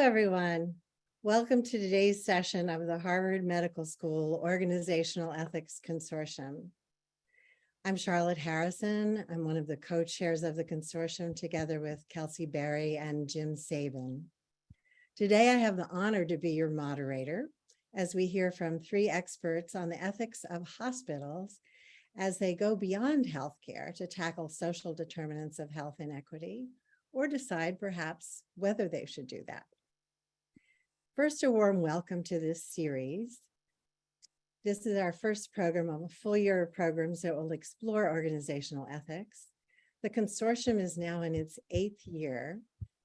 everyone. Welcome to today's session of the Harvard Medical School Organizational Ethics Consortium. I'm Charlotte Harrison. I'm one of the co-chairs of the consortium together with Kelsey Berry and Jim Sabin. Today, I have the honor to be your moderator as we hear from three experts on the ethics of hospitals as they go beyond healthcare to tackle social determinants of health inequity or decide perhaps whether they should do that. First, a warm welcome to this series. This is our first program of a full year of programs that will explore organizational ethics. The consortium is now in its eighth year,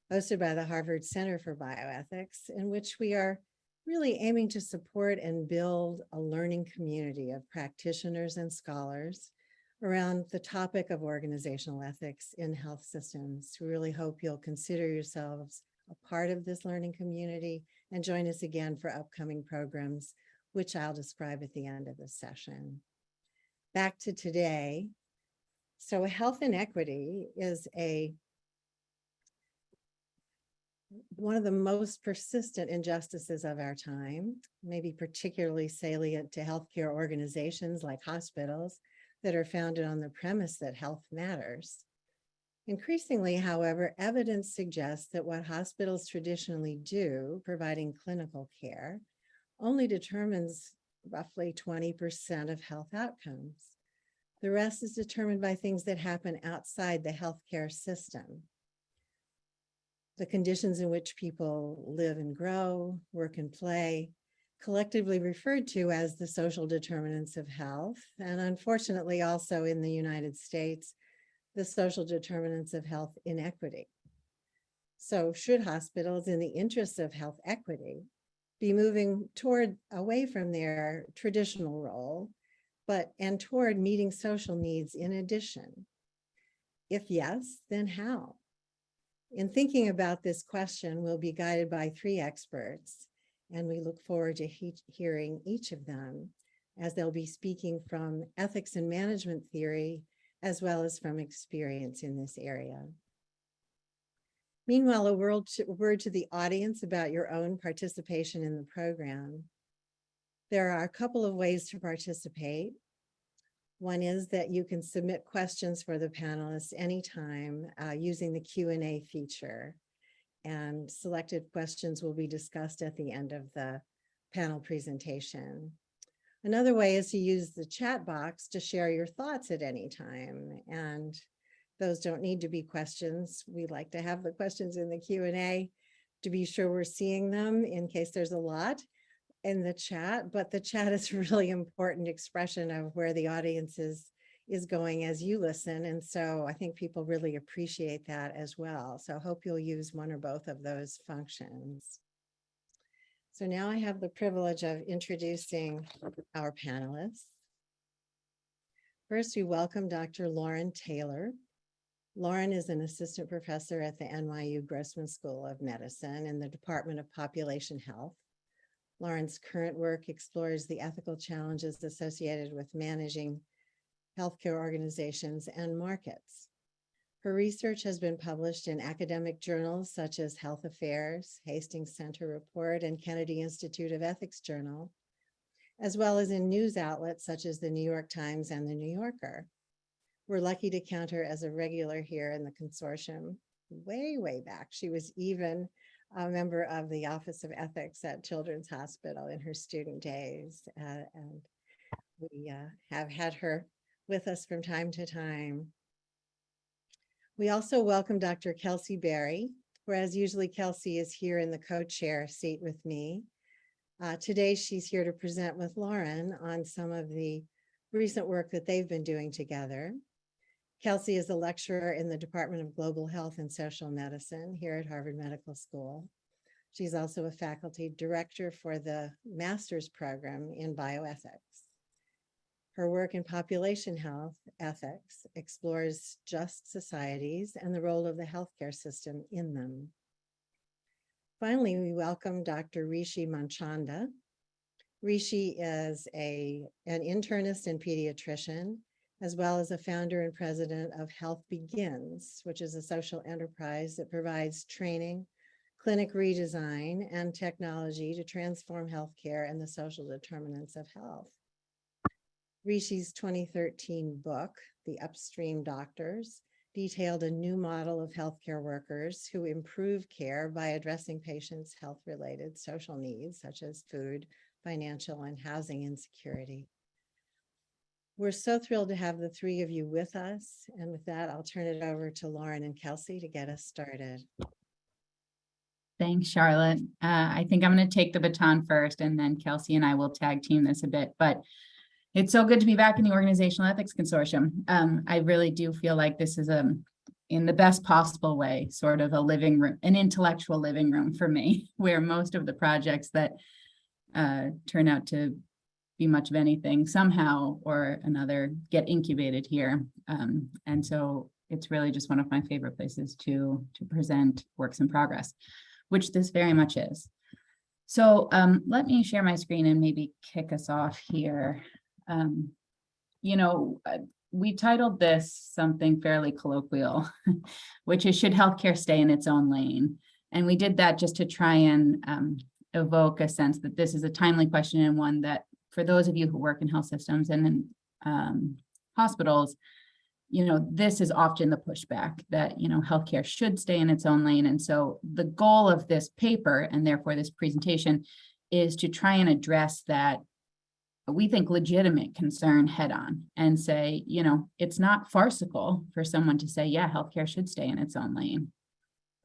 hosted by the Harvard Center for Bioethics, in which we are really aiming to support and build a learning community of practitioners and scholars around the topic of organizational ethics in health systems. We really hope you'll consider yourselves a part of this learning community and join us again for upcoming programs, which I'll describe at the end of the session. Back to today. So health inequity is a one of the most persistent injustices of our time, maybe particularly salient to healthcare organizations like hospitals, that are founded on the premise that health matters. Increasingly, however, evidence suggests that what hospitals traditionally do, providing clinical care, only determines roughly 20% of health outcomes. The rest is determined by things that happen outside the healthcare system. The conditions in which people live and grow, work and play, collectively referred to as the social determinants of health, and unfortunately also in the United States, the social determinants of health inequity. So should hospitals in the interests of health equity be moving toward away from their traditional role, but and toward meeting social needs in addition? If yes, then how? In thinking about this question, we'll be guided by three experts, and we look forward to he hearing each of them as they'll be speaking from ethics and management theory, as well as from experience in this area. Meanwhile, a word to, the audience about your own participation in the program. There are a couple of ways to participate. One is that you can submit questions for the panelists anytime uh, using the Q&A feature and selected questions will be discussed at the end of the panel presentation. Another way is to use the chat box to share your thoughts at any time. And those don't need to be questions. We like to have the questions in the Q&A to be sure we're seeing them in case there's a lot in the chat, but the chat is a really important expression of where the audience is is going as you listen. And so I think people really appreciate that as well. So I hope you'll use one or both of those functions. So now I have the privilege of introducing our panelists. First, we welcome Dr. Lauren Taylor. Lauren is an assistant professor at the NYU Grossman School of Medicine in the Department of Population Health. Lauren's current work explores the ethical challenges associated with managing healthcare organizations, and markets. Her research has been published in academic journals such as Health Affairs, Hastings Center Report, and Kennedy Institute of Ethics Journal, as well as in news outlets such as the New York Times and the New Yorker. We're lucky to count her as a regular here in the consortium. Way, way back, she was even a member of the Office of Ethics at Children's Hospital in her student days. Uh, and we uh, have had her with us from time to time. We also welcome Dr. Kelsey Berry, whereas usually Kelsey is here in the co-chair seat with me. Uh, today, she's here to present with Lauren on some of the recent work that they've been doing together. Kelsey is a lecturer in the Department of Global Health and Social Medicine here at Harvard Medical School. She's also a faculty director for the master's program in bioethics. Her work in population health ethics explores just societies and the role of the healthcare system in them. Finally, we welcome Dr. Rishi Manchanda. Rishi is a, an internist and pediatrician, as well as a founder and president of Health Begins, which is a social enterprise that provides training, clinic redesign, and technology to transform healthcare and the social determinants of health. Rishi's 2013 book, The Upstream Doctors, detailed a new model of healthcare workers who improve care by addressing patients' health-related social needs such as food, financial, and housing insecurity. We're so thrilled to have the three of you with us. And with that, I'll turn it over to Lauren and Kelsey to get us started. Thanks, Charlotte. Uh, I think I'm going to take the baton first and then Kelsey and I will tag team this a bit, but it's so good to be back in the Organizational Ethics Consortium. Um, I really do feel like this is a, in the best possible way, sort of a living room, an intellectual living room for me, where most of the projects that uh, turn out to be much of anything somehow or another get incubated here. Um, and so it's really just one of my favorite places to, to present works in progress which this very much is. So um, let me share my screen and maybe kick us off here. Um, you know, uh, we titled this something fairly colloquial, which is should healthcare stay in its own lane? And we did that just to try and um, evoke a sense that this is a timely question and one that for those of you who work in health systems and in um, hospitals, you know, this is often the pushback that, you know, healthcare should stay in its own lane. And so the goal of this paper and therefore this presentation is to try and address that we think legitimate concern head on and say, you know, it's not farcical for someone to say, yeah, healthcare should stay in its own lane.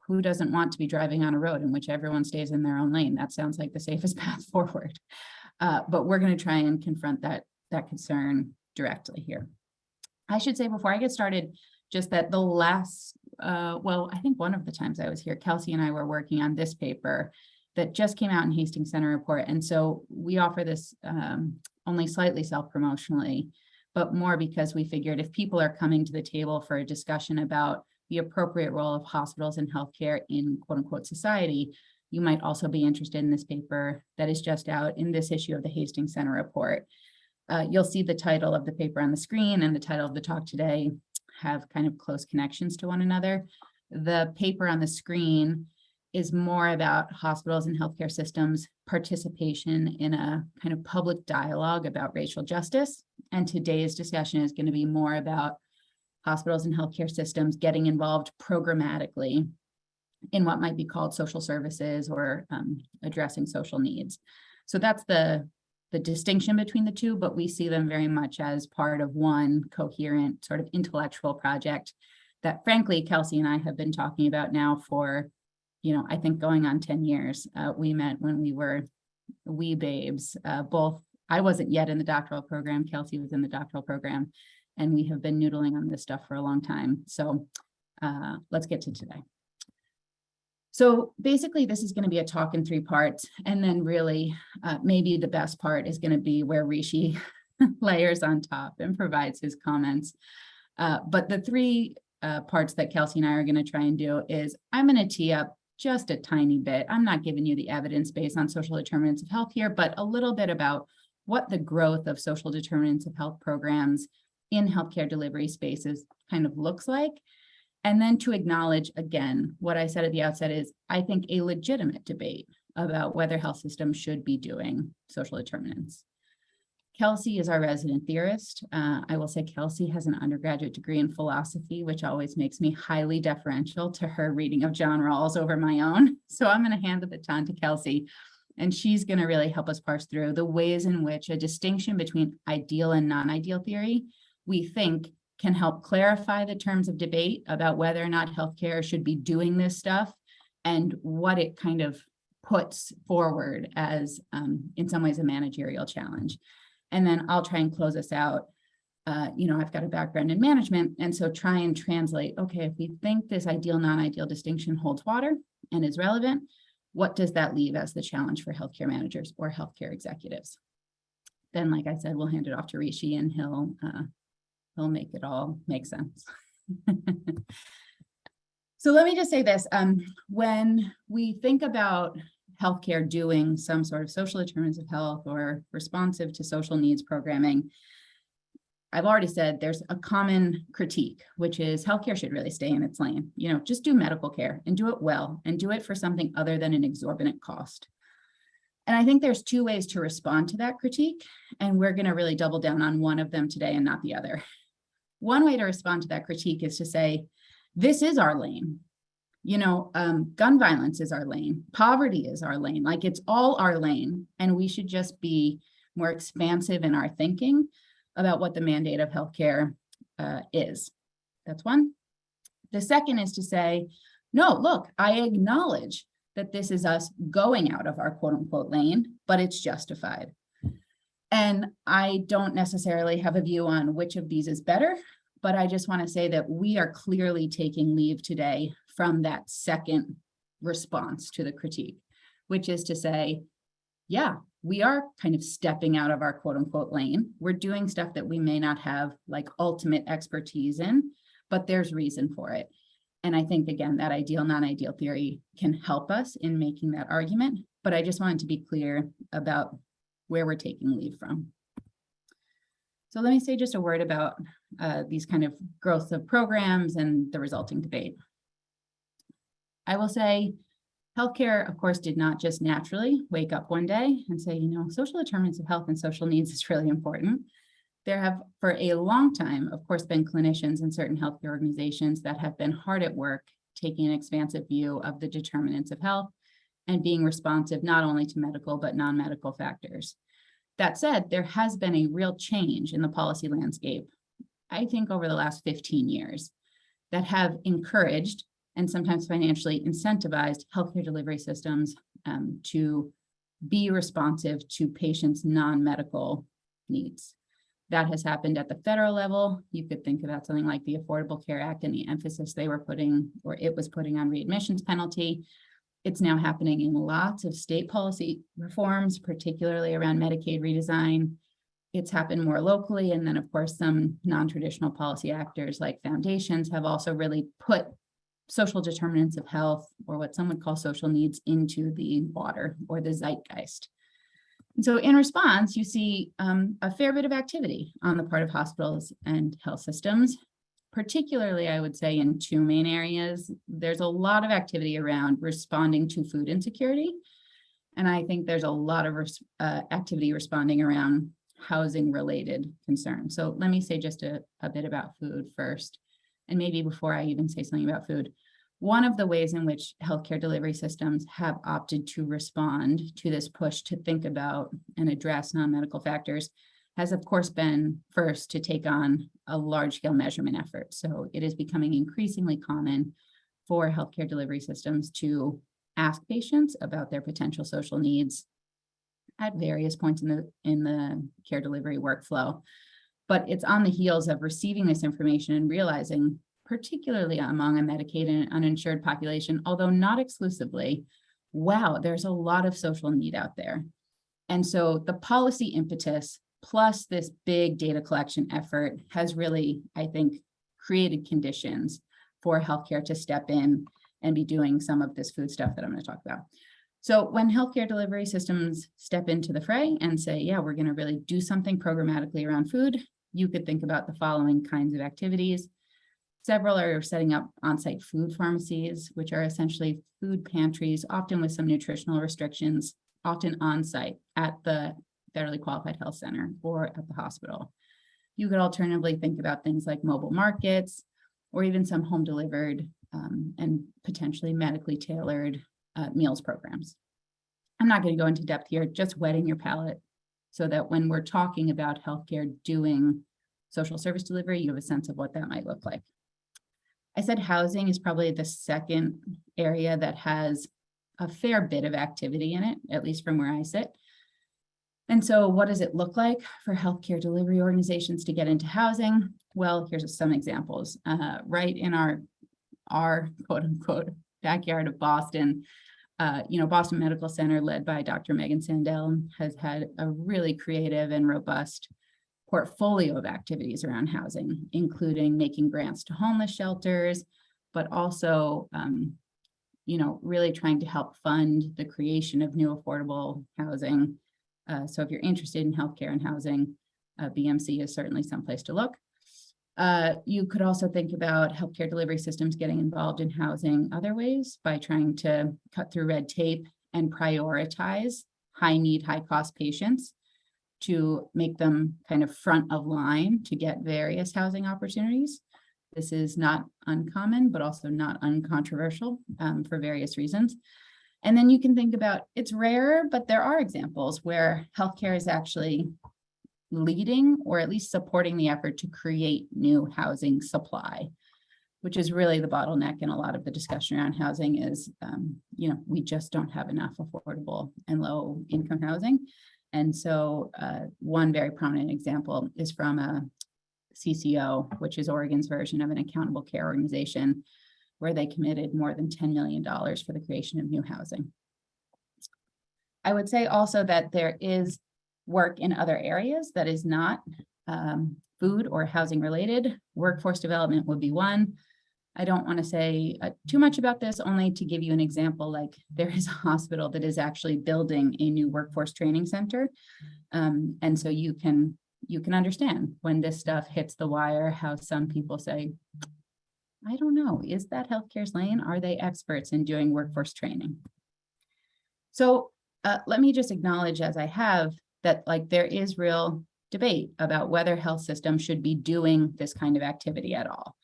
Who doesn't want to be driving on a road in which everyone stays in their own lane? That sounds like the safest path forward. Uh, but we're going to try and confront that, that concern directly here. I should say before I get started, just that the last, uh, well, I think one of the times I was here, Kelsey and I were working on this paper that just came out in Hastings Center Report. And so we offer this um, only slightly self-promotionally, but more because we figured if people are coming to the table for a discussion about the appropriate role of hospitals and healthcare in quote unquote society, you might also be interested in this paper that is just out in this issue of the Hastings Center Report. Uh, you'll see the title of the paper on the screen and the title of the talk today have kind of close connections to one another. The paper on the screen is more about hospitals and healthcare systems participation in a kind of public dialogue about racial justice. And today's discussion is going to be more about hospitals and healthcare systems getting involved programmatically in what might be called social services or um, addressing social needs. So that's the the distinction between the two, but we see them very much as part of one coherent sort of intellectual project that frankly, Kelsey and I have been talking about now for, you know, I think going on 10 years. Uh, we met when we were wee babes, uh, both, I wasn't yet in the doctoral program, Kelsey was in the doctoral program, and we have been noodling on this stuff for a long time. So uh, let's get to today. So basically, this is going to be a talk in three parts. And then really, uh, maybe the best part is going to be where Rishi layers on top and provides his comments. Uh, but the three uh, parts that Kelsey and I are going to try and do is I'm going to tee up just a tiny bit. I'm not giving you the evidence based on social determinants of health here, but a little bit about what the growth of social determinants of health programs in healthcare delivery spaces kind of looks like and then to acknowledge again, what I said at the outset is, I think a legitimate debate about whether health systems should be doing social determinants. Kelsey is our resident theorist. Uh, I will say Kelsey has an undergraduate degree in philosophy, which always makes me highly deferential to her reading of John Rawls over my own. So I'm going to hand the baton to Kelsey, and she's going to really help us parse through the ways in which a distinction between ideal and non-ideal theory we think can help clarify the terms of debate about whether or not healthcare should be doing this stuff and what it kind of puts forward as, um, in some ways, a managerial challenge. And then I'll try and close us out. Uh, you know, I've got a background in management, and so try and translate, okay, if we think this ideal, non-ideal distinction holds water and is relevant, what does that leave as the challenge for healthcare managers or healthcare executives? Then, like I said, we'll hand it off to Rishi and he'll uh, he'll make it all make sense. so let me just say this, um, when we think about healthcare doing some sort of social determinants of health or responsive to social needs programming, I've already said there's a common critique, which is healthcare should really stay in its lane. You know, just do medical care and do it well and do it for something other than an exorbitant cost. And I think there's two ways to respond to that critique, and we're going to really double down on one of them today and not the other. One way to respond to that critique is to say, this is our lane. You know, um, gun violence is our lane, poverty is our lane, like it's all our lane, and we should just be more expansive in our thinking about what the mandate of healthcare uh, is. That's one. The second is to say, no, look, I acknowledge that this is us going out of our quote unquote lane, but it's justified. And I don't necessarily have a view on which of these is better, but I just want to say that we are clearly taking leave today from that second response to the critique, which is to say, yeah, we are kind of stepping out of our quote unquote lane. We're doing stuff that we may not have like ultimate expertise in, but there's reason for it. And I think, again, that ideal, non-ideal theory can help us in making that argument, but I just wanted to be clear about where we're taking leave from. So let me say just a word about uh, these kind of growth of programs and the resulting debate. I will say healthcare, of course, did not just naturally wake up one day and say, you know, social determinants of health and social needs is really important. There have, for a long time, of course, been clinicians in certain healthcare organizations that have been hard at work, taking an expansive view of the determinants of health and being responsive not only to medical, but non-medical factors. That said, there has been a real change in the policy landscape, I think over the last 15 years, that have encouraged and sometimes financially incentivized healthcare delivery systems um, to be responsive to patients' non-medical needs. That has happened at the federal level. You could think about something like the Affordable Care Act and the emphasis they were putting, or it was putting on readmissions penalty. It's now happening in lots of state policy reforms, particularly around Medicaid redesign. It's happened more locally. And then of course, some non-traditional policy actors like foundations have also really put social determinants of health or what some would call social needs into the water or the zeitgeist. And so in response, you see um, a fair bit of activity on the part of hospitals and health systems, particularly I would say in two main areas. There's a lot of activity around responding to food insecurity. And I think there's a lot of uh, activity responding around housing related concerns. So let me say just a, a bit about food first. And maybe before I even say something about food, one of the ways in which healthcare delivery systems have opted to respond to this push to think about and address non-medical factors has of course been first to take on a large scale measurement effort. So it is becoming increasingly common for healthcare delivery systems to ask patients about their potential social needs at various points in the in the care delivery workflow but it's on the heels of receiving this information and realizing, particularly among a Medicaid and uninsured population, although not exclusively, wow, there's a lot of social need out there. And so the policy impetus plus this big data collection effort has really, I think, created conditions for healthcare to step in and be doing some of this food stuff that I'm going to talk about. So when healthcare delivery systems step into the fray and say, yeah, we're going to really do something programmatically around food, you could think about the following kinds of activities. Several are setting up on-site food pharmacies, which are essentially food pantries, often with some nutritional restrictions, often on-site at the federally qualified health center or at the hospital. You could alternatively think about things like mobile markets or even some home delivered um, and potentially medically tailored uh, meals programs. I'm not going to go into depth here, just wetting your palate so that when we're talking about healthcare doing social service delivery, you have a sense of what that might look like. I said housing is probably the second area that has a fair bit of activity in it, at least from where I sit. And so what does it look like for healthcare delivery organizations to get into housing? Well, here's some examples. Uh, right in our, our quote unquote backyard of Boston, uh, you know, Boston Medical Center, led by Dr. Megan Sandel, has had a really creative and robust portfolio of activities around housing, including making grants to homeless shelters, but also, um, you know, really trying to help fund the creation of new affordable housing. Uh, so if you're interested in healthcare and housing, uh, BMC is certainly someplace to look. Uh, you could also think about healthcare delivery systems getting involved in housing other ways by trying to cut through red tape and prioritize high need, high cost patients to make them kind of front of line to get various housing opportunities. This is not uncommon, but also not uncontroversial um, for various reasons. And then you can think about, it's rare, but there are examples where healthcare is actually leading or at least supporting the effort to create new housing supply, which is really the bottleneck in a lot of the discussion around housing is, um, you know, we just don't have enough affordable and low income housing. And so uh, one very prominent example is from a CCO, which is Oregon's version of an accountable care organization, where they committed more than $10 million for the creation of new housing. I would say also that there is work in other areas that is not um, food or housing related. Workforce development would be one. I don't want to say uh, too much about this, only to give you an example, like there is a hospital that is actually building a new workforce training center. Um, and so you can you can understand when this stuff hits the wire, how some people say, I don't know, is that healthcare's lane? Are they experts in doing workforce training? So uh, let me just acknowledge as I have that like there is real debate about whether health systems should be doing this kind of activity at all.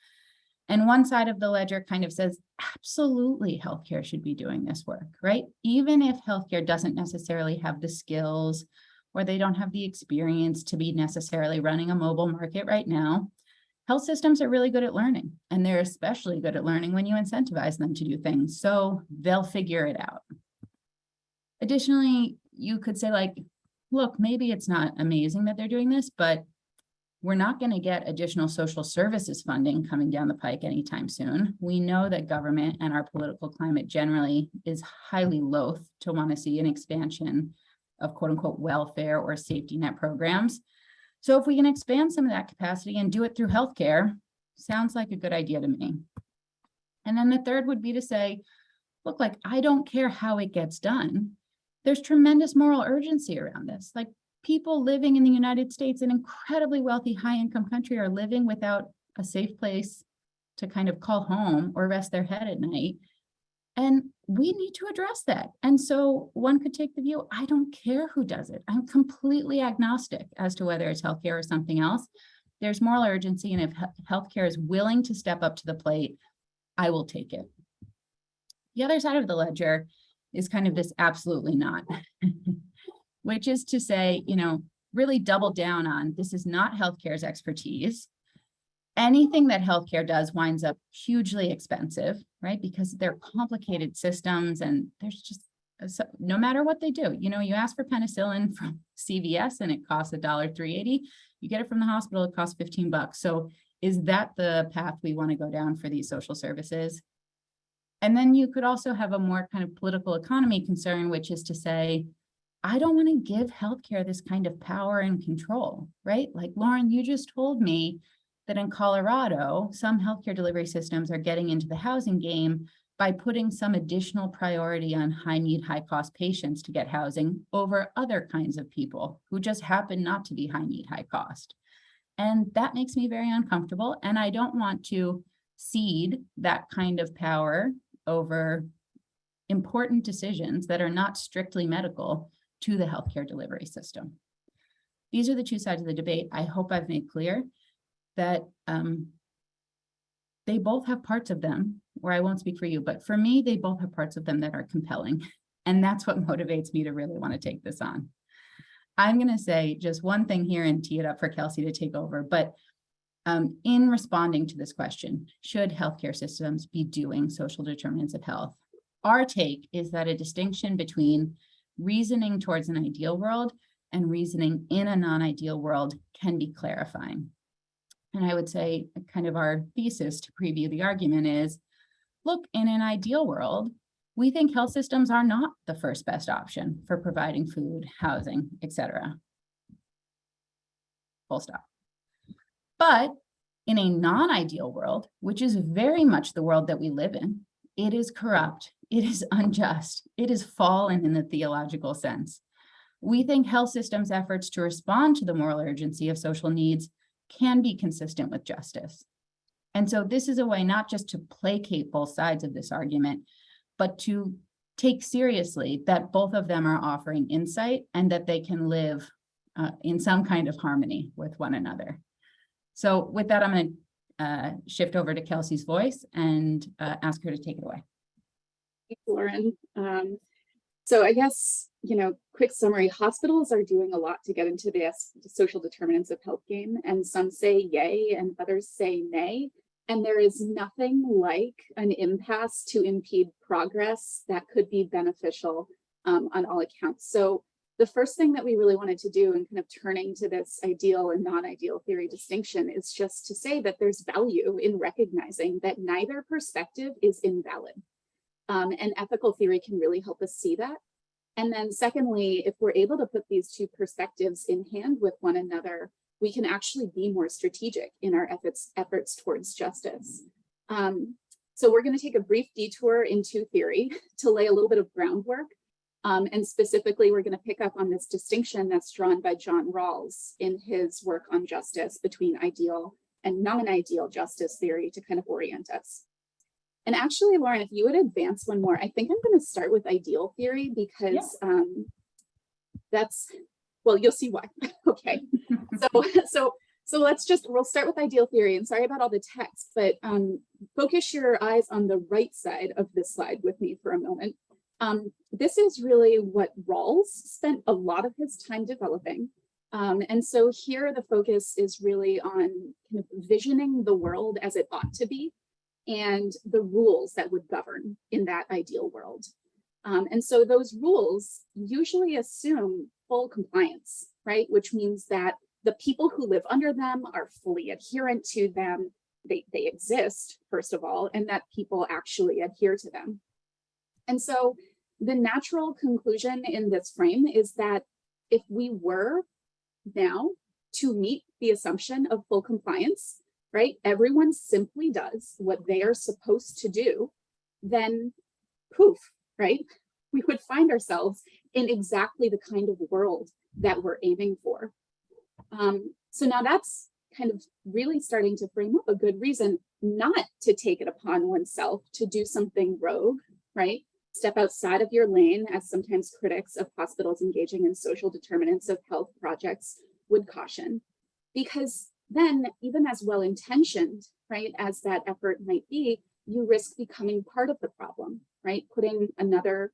And one side of the ledger kind of says, absolutely healthcare should be doing this work, right? Even if healthcare doesn't necessarily have the skills or they don't have the experience to be necessarily running a mobile market right now, health systems are really good at learning and they're especially good at learning when you incentivize them to do things. So they'll figure it out. Additionally, you could say like, look, maybe it's not amazing that they're doing this, but we're not going to get additional social services funding coming down the pike anytime soon. We know that government and our political climate generally is highly loath to want to see an expansion of quote unquote welfare or safety net programs. So if we can expand some of that capacity and do it through healthcare, sounds like a good idea to me. And then the third would be to say, look, like I don't care how it gets done. There's tremendous moral urgency around this. Like people living in the United States, an incredibly wealthy, high income country are living without a safe place to kind of call home or rest their head at night. And we need to address that. And so one could take the view, I don't care who does it. I'm completely agnostic as to whether it's healthcare or something else. There's moral urgency. And if healthcare is willing to step up to the plate, I will take it. The other side of the ledger is kind of this absolutely not, which is to say, you know, really double down on this is not healthcare's expertise anything that healthcare does winds up hugely expensive, right? Because they're complicated systems and there's just, so no matter what they do, you know, you ask for penicillin from CVS and it costs a dollar 380. You get it from the hospital, it costs 15 bucks. So is that the path we want to go down for these social services? And then you could also have a more kind of political economy concern, which is to say, I don't want to give healthcare this kind of power and control, right? Like Lauren, you just told me that in Colorado, some healthcare delivery systems are getting into the housing game by putting some additional priority on high need, high cost patients to get housing over other kinds of people who just happen not to be high need, high cost. And that makes me very uncomfortable. And I don't want to cede that kind of power over important decisions that are not strictly medical to the healthcare delivery system. These are the two sides of the debate. I hope I've made clear that um, they both have parts of them, where I won't speak for you, but for me, they both have parts of them that are compelling. And that's what motivates me to really want to take this on. I'm going to say just one thing here and tee it up for Kelsey to take over, but um, in responding to this question, should healthcare systems be doing social determinants of health? Our take is that a distinction between reasoning towards an ideal world and reasoning in a non-ideal world can be clarifying. And I would say kind of our thesis to preview the argument is, look, in an ideal world, we think health systems are not the first best option for providing food, housing, etc. Full stop. But in a non-ideal world, which is very much the world that we live in, it is corrupt, it is unjust, it is fallen in the theological sense. we think health systems efforts to respond to the moral urgency of social needs can be consistent with justice. And so this is a way not just to placate both sides of this argument, but to take seriously that both of them are offering insight and that they can live uh, in some kind of harmony with one another. So with that, I'm going to uh, shift over to Kelsey's voice and uh, ask her to take it away. Thanks, Lauren. Um, so I guess, you know, quick summary, hospitals are doing a lot to get into the social determinants of health game, and some say yay and others say nay. And there is nothing like an impasse to impede progress that could be beneficial um, on all accounts. So the first thing that we really wanted to do in kind of turning to this ideal and non-ideal theory distinction is just to say that there's value in recognizing that neither perspective is invalid. Um, and ethical theory can really help us see that. And then secondly, if we're able to put these two perspectives in hand with one another, we can actually be more strategic in our efforts, efforts towards justice. Um, so we're gonna take a brief detour into theory to lay a little bit of groundwork. Um, and specifically, we're gonna pick up on this distinction that's drawn by John Rawls in his work on justice between ideal and non-ideal justice theory to kind of orient us. And actually, Lauren, if you would advance one more, I think I'm going to start with ideal theory because um, that's, well, you'll see why. okay. So, so, so let's just, we'll start with ideal theory and sorry about all the text, but um, focus your eyes on the right side of this slide with me for a moment. Um, this is really what Rawls spent a lot of his time developing. Um, and so here the focus is really on kind of visioning the world as it ought to be and the rules that would govern in that ideal world. Um, and so those rules usually assume full compliance, right? Which means that the people who live under them are fully adherent to them. They, they exist, first of all, and that people actually adhere to them. And so the natural conclusion in this frame is that if we were now to meet the assumption of full compliance, right? Everyone simply does what they are supposed to do, then poof, right? We would find ourselves in exactly the kind of world that we're aiming for. Um, so now that's kind of really starting to frame up a good reason not to take it upon oneself to do something rogue, right? Step outside of your lane, as sometimes critics of hospitals engaging in social determinants of health projects would caution. Because then even as well-intentioned, right, as that effort might be, you risk becoming part of the problem, right? Putting another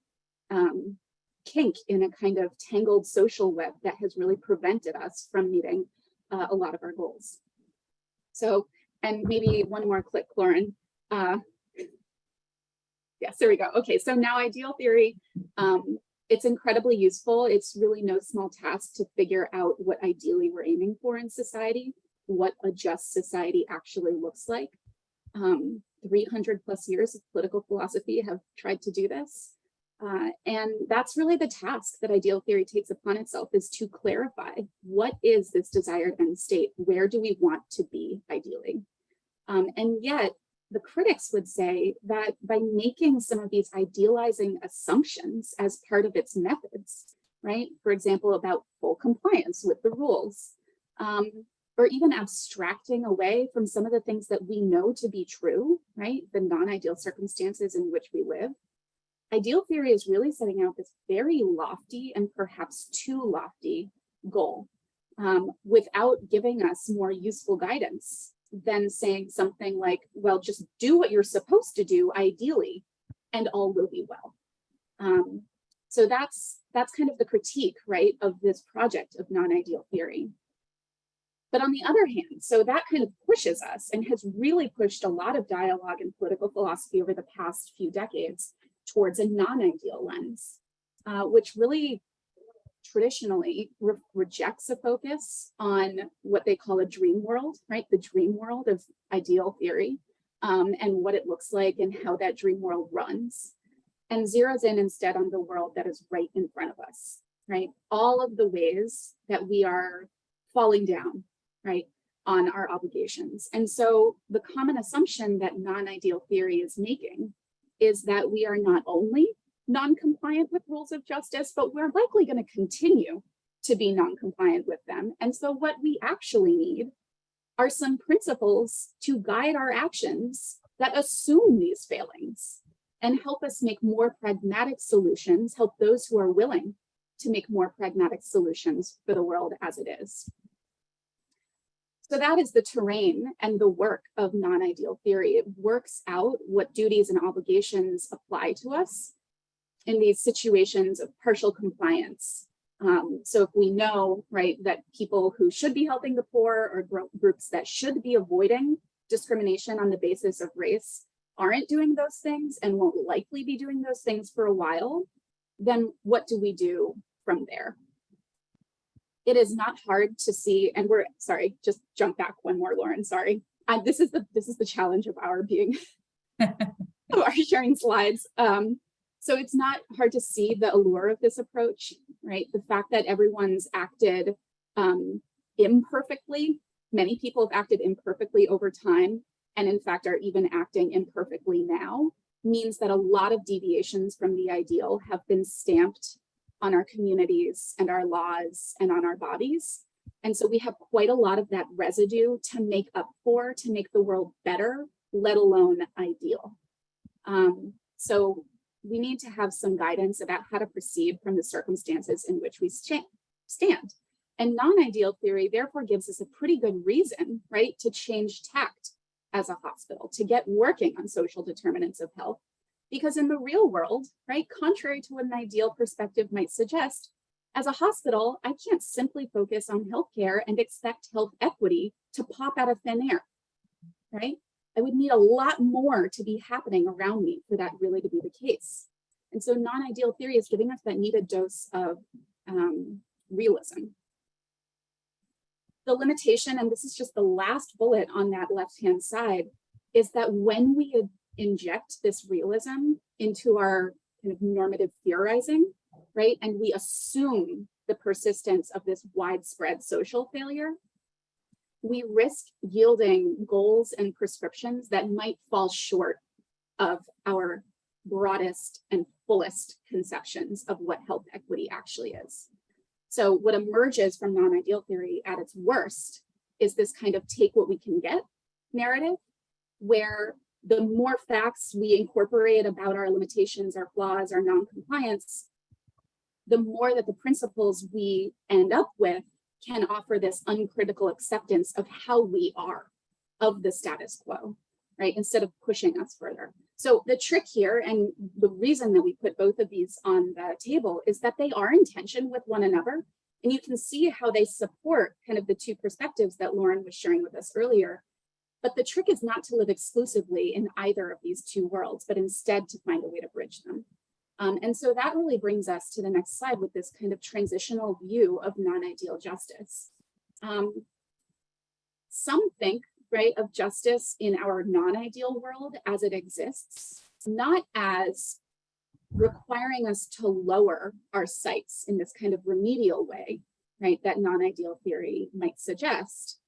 um, kink in a kind of tangled social web that has really prevented us from meeting uh, a lot of our goals. So, and maybe one more click, Lauren. Uh, yes, there we go. Okay, so now ideal theory, um, it's incredibly useful. It's really no small task to figure out what ideally we're aiming for in society what a just society actually looks like. Um, 300 plus years of political philosophy have tried to do this. Uh, and that's really the task that ideal theory takes upon itself is to clarify what is this desired end state? Where do we want to be ideally? Um, and yet the critics would say that by making some of these idealizing assumptions as part of its methods, right? For example, about full compliance with the rules, um, or even abstracting away from some of the things that we know to be true, right? The non-ideal circumstances in which we live. Ideal theory is really setting out this very lofty and perhaps too lofty goal um, without giving us more useful guidance than saying something like, well, just do what you're supposed to do ideally and all will be well. Um, so that's that's kind of the critique, right, of this project of non-ideal theory. But on the other hand, so that kind of pushes us and has really pushed a lot of dialogue in political philosophy over the past few decades towards a non-ideal lens, uh, which really traditionally re rejects a focus on what they call a dream world, right? The dream world of ideal theory um, and what it looks like and how that dream world runs and zeroes in instead on the world that is right in front of us, right? All of the ways that we are falling down, right, on our obligations. And so the common assumption that non-ideal theory is making is that we are not only non-compliant with rules of justice, but we're likely going to continue to be non-compliant with them. And so what we actually need are some principles to guide our actions that assume these failings and help us make more pragmatic solutions, help those who are willing to make more pragmatic solutions for the world as it is. So that is the terrain and the work of non-ideal theory. It works out what duties and obligations apply to us in these situations of partial compliance. Um, so if we know, right, that people who should be helping the poor or gro- groups that should be avoiding discrimination on the basis of race aren't doing those things and won't likely be doing those things for a while, then what do we do from there? It is not hard to see, and we're sorry, just jump back one more, Lauren. Sorry. Uh, this is the this is the challenge of our being of our sharing slides. Um, so it's not hard to see the allure of this approach, right? The fact that everyone's acted um, imperfectly. Many people have acted imperfectly over time, and in fact are even acting imperfectly now, means that a lot of deviations from the ideal have been stamped on our communities and our laws and on our bodies. And so we have quite a lot of that residue to make up for, to make the world better, let alone ideal. Um, so we need to have some guidance about how to proceed from the circumstances in which we stand. And non-ideal theory therefore gives us a pretty good reason, right, to change tact as a hospital, to get working on social determinants of health. Because in the real world, right, contrary to what an ideal perspective might suggest, as a hospital, I can't simply focus on healthcare and expect health equity to pop out of thin air, right? I would need a lot more to be happening around me for that really to be the case. And so non-ideal theory is giving us that needed dose of um, realism. The limitation, and this is just the last bullet on that left-hand side, is that when we inject this realism into our kind of normative theorizing, right, and we assume the persistence of this widespread social failure, we risk yielding goals and prescriptions that might fall short of our broadest and fullest conceptions of what health equity actually is. So what emerges from non-ideal theory at its worst is this kind of take what we can get narrative, where the more facts we incorporate about our limitations, our flaws, our non-compliance, the more that the principles we end up with can offer this uncritical acceptance of how we are of the status quo, right? Instead of pushing us further. So the trick here and the reason that we put both of these on the table is that they are in tension with one another. And you can see how they support kind of the two perspectives that Lauren was sharing with us earlier. But the trick is not to live exclusively in either of these two worlds, but instead to find a way to bridge them. Um, and so that really brings us to the next slide with this kind of transitional view of non-ideal justice. Um, some think, right, of justice in our non-ideal world as it exists, not as requiring us to lower our sights in this kind of remedial way, right, that non-ideal theory might suggest,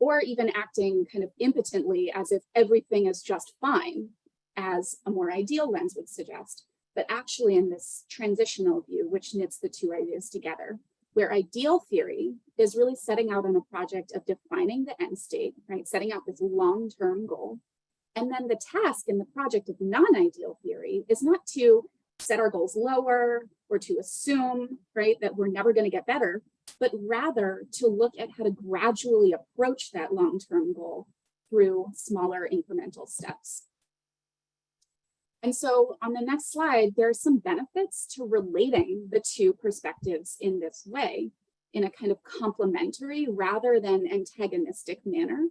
or even acting kind of impotently as if everything is just fine, as a more ideal lens would suggest but actually in this transitional view, which knits the two ideas together, where ideal theory is really setting out on a project of defining the end state, right? Setting out this long-term goal. And then the task in the project of non-ideal theory is not to set our goals lower or to assume, right, that we're never going to get better, but rather to look at how to gradually approach that long-term goal through smaller incremental steps. And so on the next slide, there are some benefits to relating the two perspectives in this way, in a kind of complementary rather than antagonistic manner.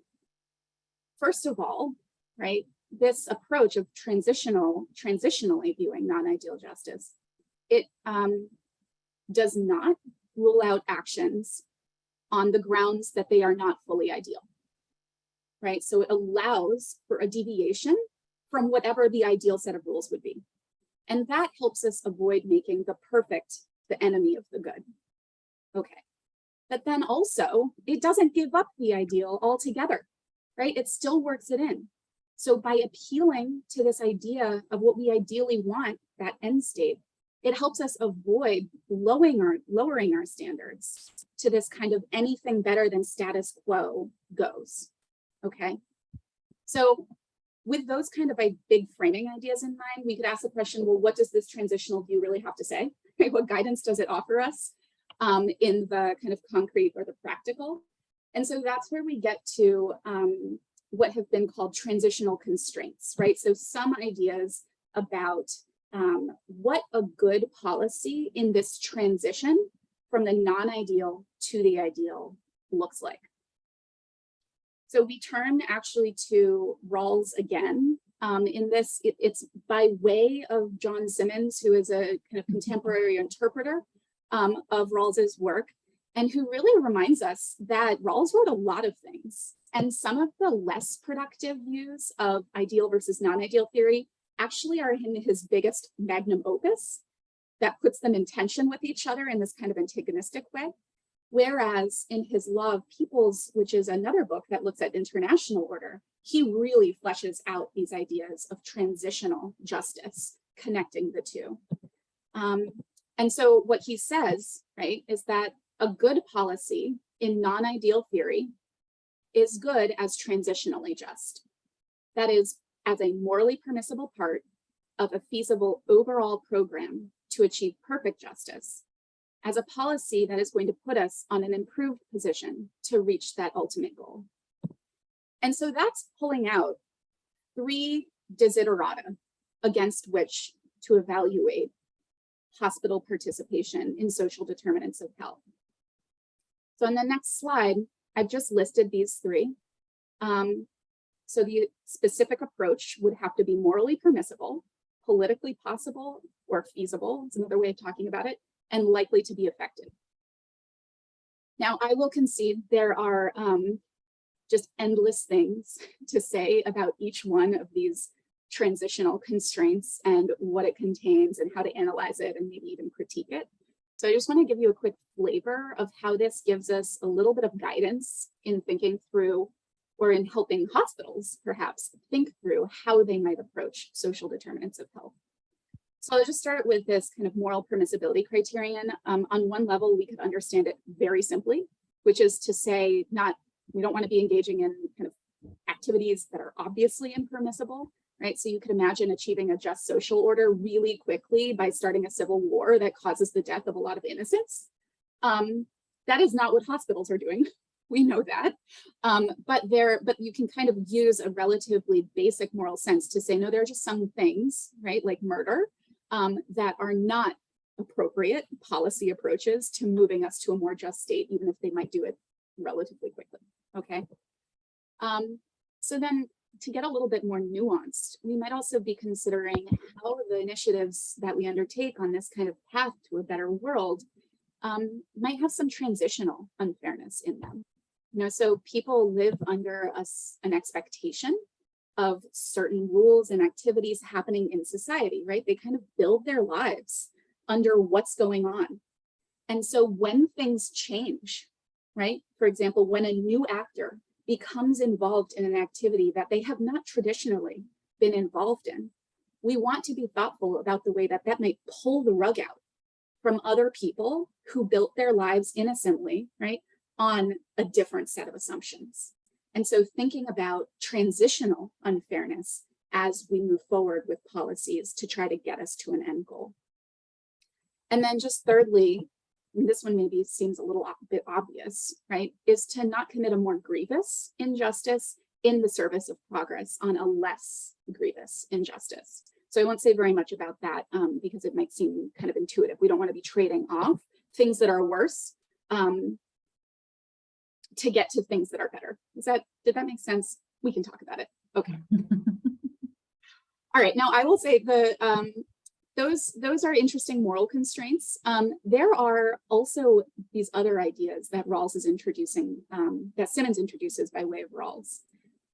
First of all, right, this approach of transitional, transitionally viewing non-ideal justice, it um, does not rule out actions on the grounds that they are not fully ideal, right? So it allows for a deviation from whatever the ideal set of rules would be. And that helps us avoid making the perfect the enemy of the good. Okay. But then also, it doesn't give up the ideal altogether, right? It still works it in. So by appealing to this idea of what we ideally want, that end state, it helps us avoid lowering our, lowering our standards to this kind of anything better than status quo goes, okay? So with those kind of like big framing ideas in mind, we could ask the question, well, what does this transitional view really have to say? What guidance does it offer us um, in the kind of concrete or the practical? And so that's where we get to um, what have been called transitional constraints, right? So some ideas about um, what a good policy in this transition from the non-ideal to the ideal looks like. So we turn actually to Rawls again. Um, in this, it, it's by way of John Simmons, who is a kind of contemporary interpreter um, of Rawls's work, and who really reminds us that Rawls wrote a lot of things. And some of the less productive views of ideal versus non-ideal theory actually are in his biggest magnum opus that puts them in tension with each other in this kind of antagonistic way. Whereas in his Law of Peoples, which is another book that looks at international order, he really fleshes out these ideas of transitional justice, connecting the two. Um, and so what he says, right, is that a good policy in non-ideal theory is good as transitionally just. That is, as a morally permissible part of a feasible overall program to achieve perfect justice as a policy that is going to put us on an improved position to reach that ultimate goal. And so that's pulling out three desiderata against which to evaluate hospital participation in social determinants of health. So on the next slide, I've just listed these three. Um, so the specific approach would have to be morally permissible, politically possible or feasible, it's another way of talking about it, and likely to be effective. Now, I will concede there are um, just endless things to say about each one of these transitional constraints and what it contains and how to analyze it and maybe even critique it. So I just want to give you a quick flavor of how this gives us a little bit of guidance in thinking through or in helping hospitals perhaps think through how they might approach social determinants of health. So I'll just start with this kind of moral permissibility criterion. Um, on one level, we could understand it very simply, which is to say not, we don't want to be engaging in kind of activities that are obviously impermissible, right? So you could imagine achieving a just social order really quickly by starting a civil war that causes the death of a lot of innocents. Um, that is not what hospitals are doing. We know that, um, but there, but you can kind of use a relatively basic moral sense to say, no, there are just some things, right, like murder, um, that are not appropriate policy approaches to moving us to a more just state, even if they might do it relatively quickly, okay? Um, so then to get a little bit more nuanced, we might also be considering how the initiatives that we undertake on this kind of path to a better world um, might have some transitional unfairness in them. You know, so people live under us an expectation of certain rules and activities happening in society, right? They kind of build their lives under what's going on. And so when things change, right? For example, when a new actor becomes involved in an activity that they have not traditionally been involved in, we want to be thoughtful about the way that that might pull the rug out from other people who built their lives innocently, right? on a different set of assumptions. And so thinking about transitional unfairness as we move forward with policies to try to get us to an end goal. And then just thirdly, this one maybe seems a little bit obvious, right, is to not commit a more grievous injustice in the service of progress on a less grievous injustice. So I won't say very much about that um, because it might seem kind of intuitive. We don't want to be trading off things that are worse um, to get to things that are better. Is that, did that make sense? We can talk about it. Okay. All right, now I will say the um, those those are interesting moral constraints. Um, there are also these other ideas that Rawls is introducing, um, that Simmons introduces by way of Rawls,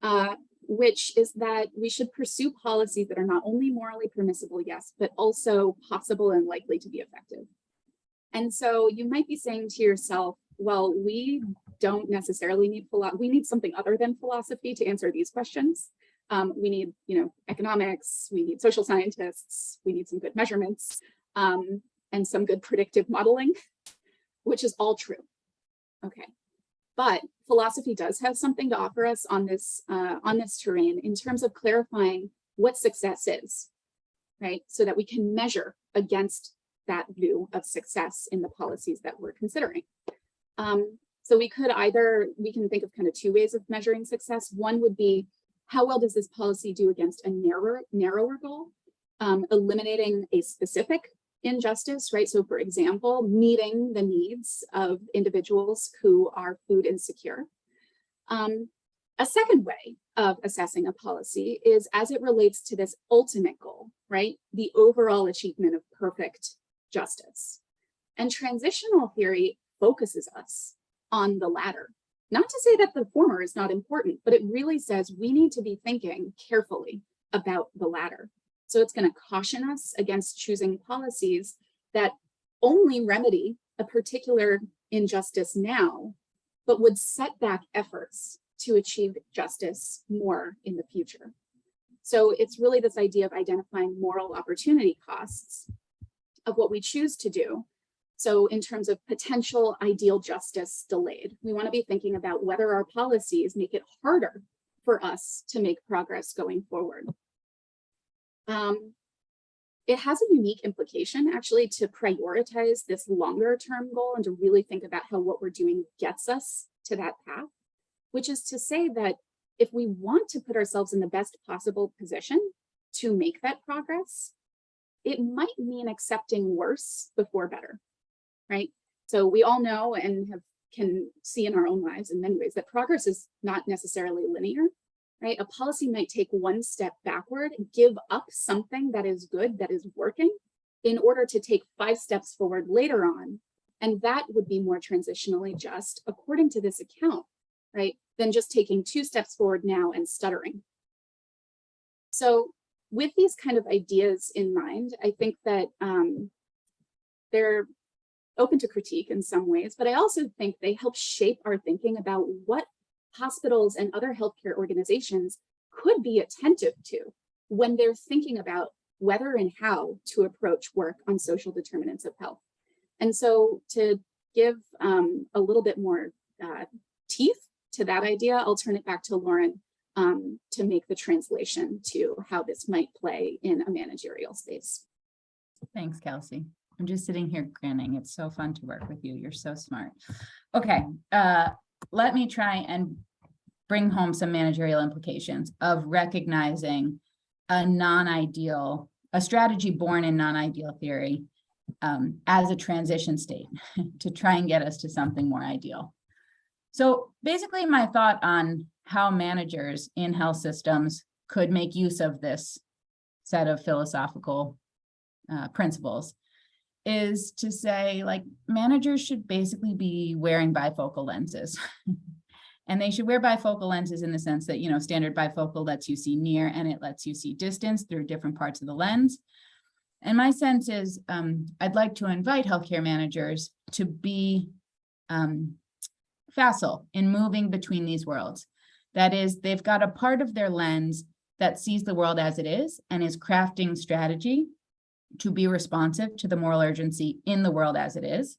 uh, which is that we should pursue policies that are not only morally permissible, yes, but also possible and likely to be effective. And so you might be saying to yourself, well, we don't necessarily need. We need something other than philosophy to answer these questions. Um, we need, you know, economics, we need social scientists, we need some good measurements, um, and some good predictive modeling, which is all true. Okay, but philosophy does have something to offer us on this uh, on this terrain in terms of clarifying what success is, right? So that we can measure against that view of success in the policies that we're considering. Um, so we could either, we can think of kind of two ways of measuring success. One would be, how well does this policy do against a narrower, narrower goal? Um, eliminating a specific injustice, right? So for example, meeting the needs of individuals who are food insecure. Um, a second way of assessing a policy is as it relates to this ultimate goal, right? The overall achievement of perfect justice. And transitional theory focuses us on the latter. Not to say that the former is not important, but it really says we need to be thinking carefully about the latter. So it's going to caution us against choosing policies that only remedy a particular injustice now, but would set back efforts to achieve justice more in the future. So it's really this idea of identifying moral opportunity costs of what we choose to do. So in terms of potential ideal justice delayed, we want to be thinking about whether our policies make it harder for us to make progress going forward. Um, it has a unique implication actually to prioritize this longer term goal and to really think about how what we're doing gets us to that path, which is to say that if we want to put ourselves in the best possible position to make that progress, it might mean accepting worse before better, right? So we all know and have can see in our own lives in many ways that progress is not necessarily linear, right? A policy might take one step backward, give up something that is good, that is working, in order to take five steps forward later on. And that would be more transitionally just, according to this account, right? Than just taking two steps forward now and stuttering. So with these kind of ideas in mind, I think that um, they're open to critique in some ways, but I also think they help shape our thinking about what hospitals and other healthcare organizations could be attentive to when they're thinking about whether and how to approach work on social determinants of health. And so to give um, a little bit more uh, teeth to that idea, I'll turn it back to Lauren um, to make the translation to how this might play in a managerial space. Thanks, Kelsey. I'm just sitting here grinning. It's so fun to work with you. You're so smart. Okay, uh, let me try and bring home some managerial implications of recognizing a non-ideal, a strategy born in non-ideal theory um, as a transition state to try and get us to something more ideal. So basically my thought on how managers in health systems could make use of this set of philosophical uh, principles is to say like managers should basically be wearing bifocal lenses. and they should wear bifocal lenses in the sense that, you know, standard bifocal lets you see near and it lets you see distance through different parts of the lens. And my sense is um, I'd like to invite healthcare managers to be um, facile in moving between these worlds. That is, they've got a part of their lens that sees the world as it is and is crafting strategy to be responsive to the moral urgency in the world as it is.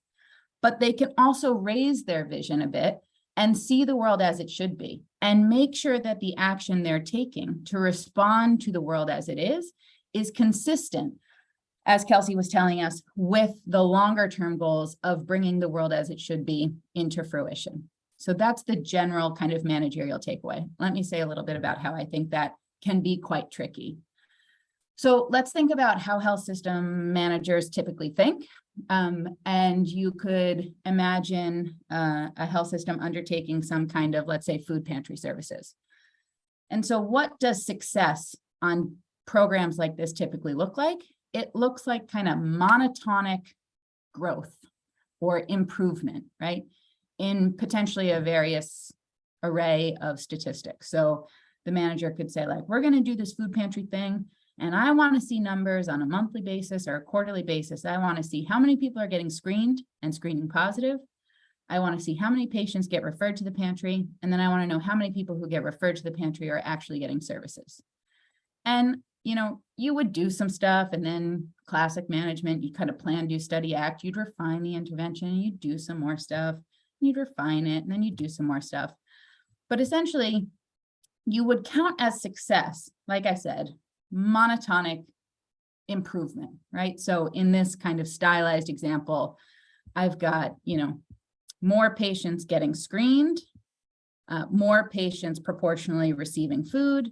But they can also raise their vision a bit and see the world as it should be and make sure that the action they're taking to respond to the world as it is is consistent as Kelsey was telling us, with the longer term goals of bringing the world as it should be into fruition. So that's the general kind of managerial takeaway. Let me say a little bit about how I think that can be quite tricky. So let's think about how health system managers typically think. Um, and you could imagine uh, a health system undertaking some kind of, let's say, food pantry services. And so what does success on programs like this typically look like? It looks like kind of monotonic growth or improvement, right? In potentially a various array of statistics. So the manager could say like, we're going to do this food pantry thing. And I want to see numbers on a monthly basis or a quarterly basis. I want to see how many people are getting screened and screening positive, I want to see how many patients get referred to the pantry, and then I want to know how many people who get referred to the pantry are actually getting services. And, you know, you would do some stuff and then classic management, you kind of plan, do, study, act, you'd refine the intervention, you'd do some more stuff, you'd refine it, and then you'd do some more stuff. But essentially, you would count as success, like I said, monotonic improvement, right? So in this kind of stylized example, I've got, you know, more patients getting screened, uh, more patients proportionally receiving food,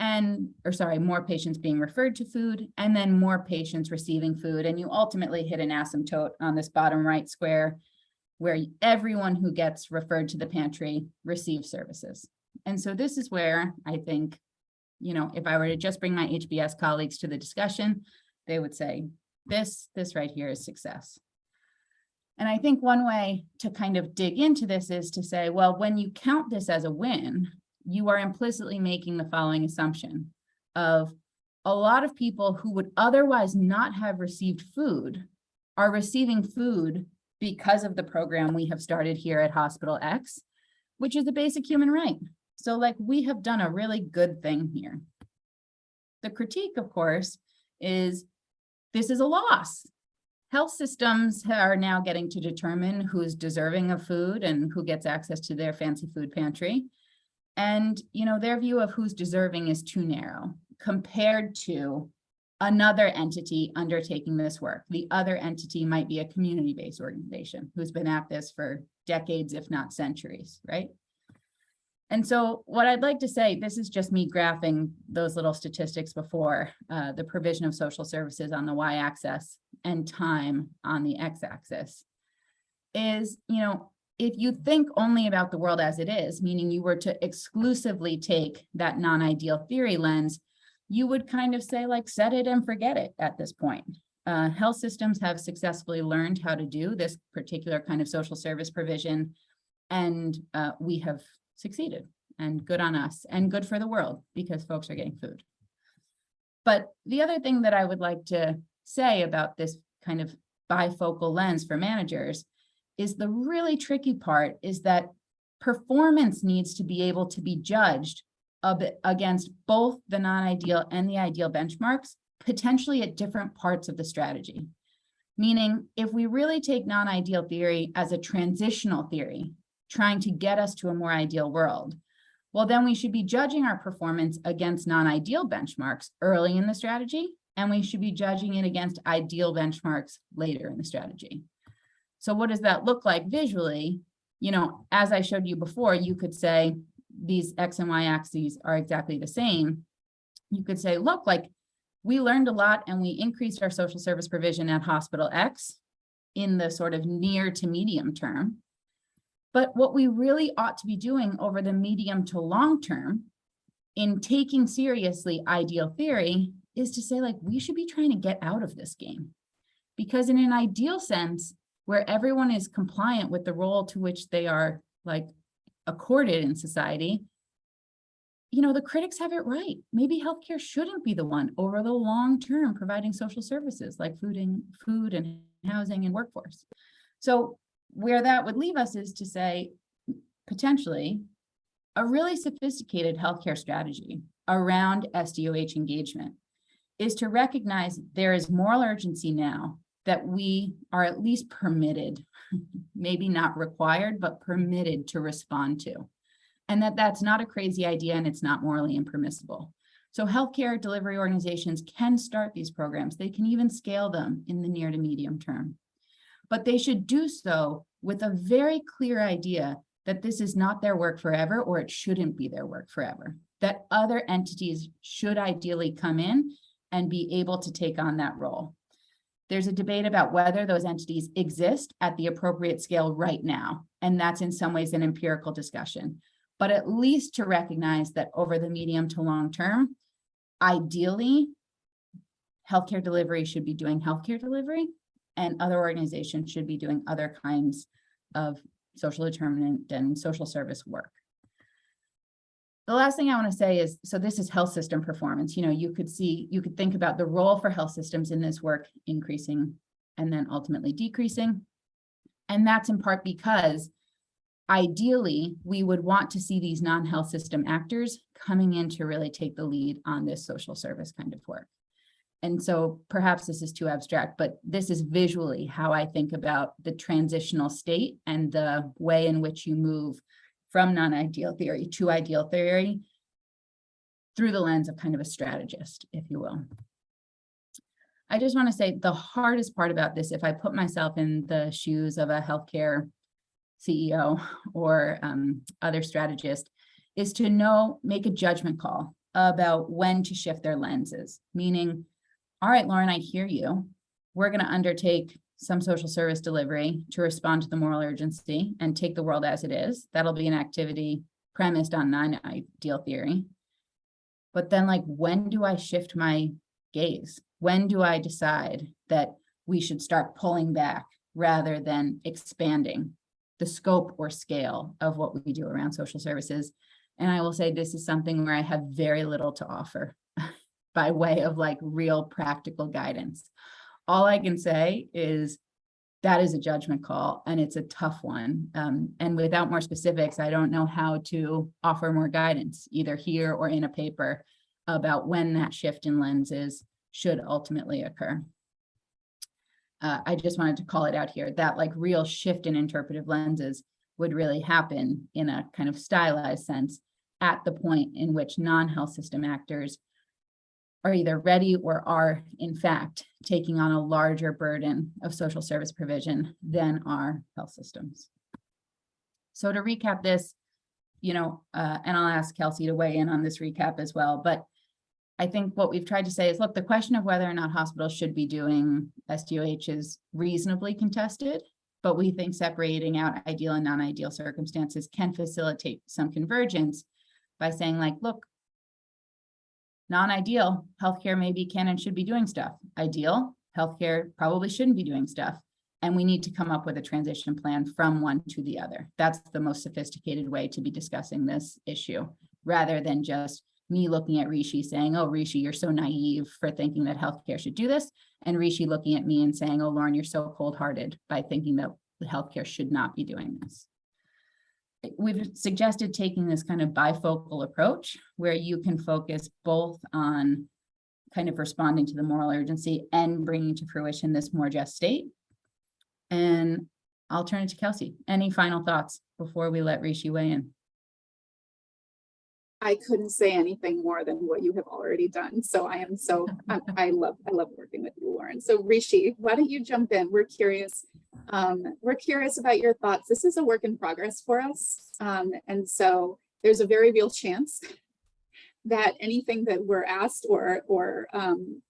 and, or sorry, more patients being referred to food, and then more patients receiving food. And you ultimately hit an asymptote on this bottom right square where everyone who gets referred to the pantry receives services. And so this is where I think, you know, if I were to just bring my HBS colleagues to the discussion, they would say, this, this right here is success. And I think one way to kind of dig into this is to say, well, when you count this as a win, you are implicitly making the following assumption of a lot of people who would otherwise not have received food are receiving food because of the program we have started here at Hospital X, which is a basic human right. So like we have done a really good thing here. The critique, of course, is this is a loss. Health systems are now getting to determine who's deserving of food and who gets access to their fancy food pantry. And, you know, their view of who's deserving is too narrow compared to another entity undertaking this work. The other entity might be a community-based organization who's been at this for decades, if not centuries, right? And so what I'd like to say, this is just me graphing those little statistics before uh, the provision of social services on the y-axis and time on the x-axis is, you know, if you think only about the world as it is, meaning you were to exclusively take that non-ideal theory lens, you would kind of say like, set it and forget it at this point. Uh, health systems have successfully learned how to do this particular kind of social service provision, and uh, we have succeeded and good on us and good for the world because folks are getting food. But the other thing that I would like to say about this kind of bifocal lens for managers is the really tricky part is that performance needs to be able to be judged against both the non-ideal and the ideal benchmarks, potentially at different parts of the strategy. Meaning, if we really take non-ideal theory as a transitional theory, trying to get us to a more ideal world, well, then we should be judging our performance against non-ideal benchmarks early in the strategy, and we should be judging it against ideal benchmarks later in the strategy. So what does that look like visually? You know, as I showed you before, you could say these X and Y axes are exactly the same. You could say, look, like we learned a lot and we increased our social service provision at hospital X in the sort of near to medium term. But what we really ought to be doing over the medium to long term in taking seriously ideal theory is to say like, we should be trying to get out of this game. Because in an ideal sense, where everyone is compliant with the role to which they are like accorded in society, you know, the critics have it right. Maybe healthcare shouldn't be the one over the long term providing social services like food and food and housing and workforce. So where that would leave us is to say, potentially, a really sophisticated healthcare strategy around SDOH engagement is to recognize there is moral urgency now that we are at least permitted, maybe not required, but permitted to respond to. And that that's not a crazy idea and it's not morally impermissible. So healthcare delivery organizations can start these programs. They can even scale them in the near to medium term but they should do so with a very clear idea that this is not their work forever or it shouldn't be their work forever, that other entities should ideally come in and be able to take on that role. There's a debate about whether those entities exist at the appropriate scale right now, and that's in some ways an empirical discussion. But at least to recognize that over the medium to long term, ideally, healthcare delivery should be doing healthcare delivery and other organizations should be doing other kinds of social determinant and social service work. The last thing I want to say is, so this is health system performance. You know, you could see, you could think about the role for health systems in this work increasing and then ultimately decreasing. And that's in part because ideally, we would want to see these non-health system actors coming in to really take the lead on this social service kind of work. And so perhaps this is too abstract, but this is visually how I think about the transitional state and the way in which you move from non-ideal theory to ideal theory through the lens of kind of a strategist, if you will. I just want to say the hardest part about this, if I put myself in the shoes of a healthcare CEO or um, other strategist, is to know, make a judgment call about when to shift their lenses, meaning, all right, Lauren, I hear you. We're going to undertake some social service delivery to respond to the moral urgency and take the world as it is. That'll be an activity premised on non-ideal theory. But then like, when do I shift my gaze? When do I decide that we should start pulling back rather than expanding the scope or scale of what we do around social services? And I will say this is something where I have very little to offer by way of like real practical guidance. All I can say is that is a judgment call and it's a tough one. Um, and without more specifics, I don't know how to offer more guidance, either here or in a paper about when that shift in lenses should ultimately occur. Uh, I just wanted to call it out here, that like real shift in interpretive lenses would really happen in a kind of stylized sense at the point in which non-health system actors are either ready or are in fact taking on a larger burden of social service provision than our health systems. So to recap this, you know, uh, and I'll ask Kelsey to weigh in on this recap as well, but I think what we've tried to say is, look, the question of whether or not hospitals should be doing SDOH is reasonably contested, but we think separating out ideal and non-ideal circumstances can facilitate some convergence by saying like, look, non-ideal, healthcare maybe can and should be doing stuff. Ideal, healthcare probably shouldn't be doing stuff. And we need to come up with a transition plan from one to the other. That's the most sophisticated way to be discussing this issue, rather than just me looking at Rishi saying, oh, Rishi, you're so naive for thinking that healthcare should do this. And Rishi looking at me and saying, oh, Lauren, you're so cold-hearted by thinking that healthcare should not be doing this we've suggested taking this kind of bifocal approach where you can focus both on kind of responding to the moral urgency and bringing to fruition this more just state. And I'll turn it to Kelsey. Any final thoughts before we let Rishi weigh in? I couldn't say anything more than what you have already done. So I am so, I, I love, I love working with you, Lauren. So Rishi, why don't you jump in? We're curious. Um, we're curious about your thoughts. This is a work in progress for us. Um, and so there's a very real chance that anything that we're asked or, or um,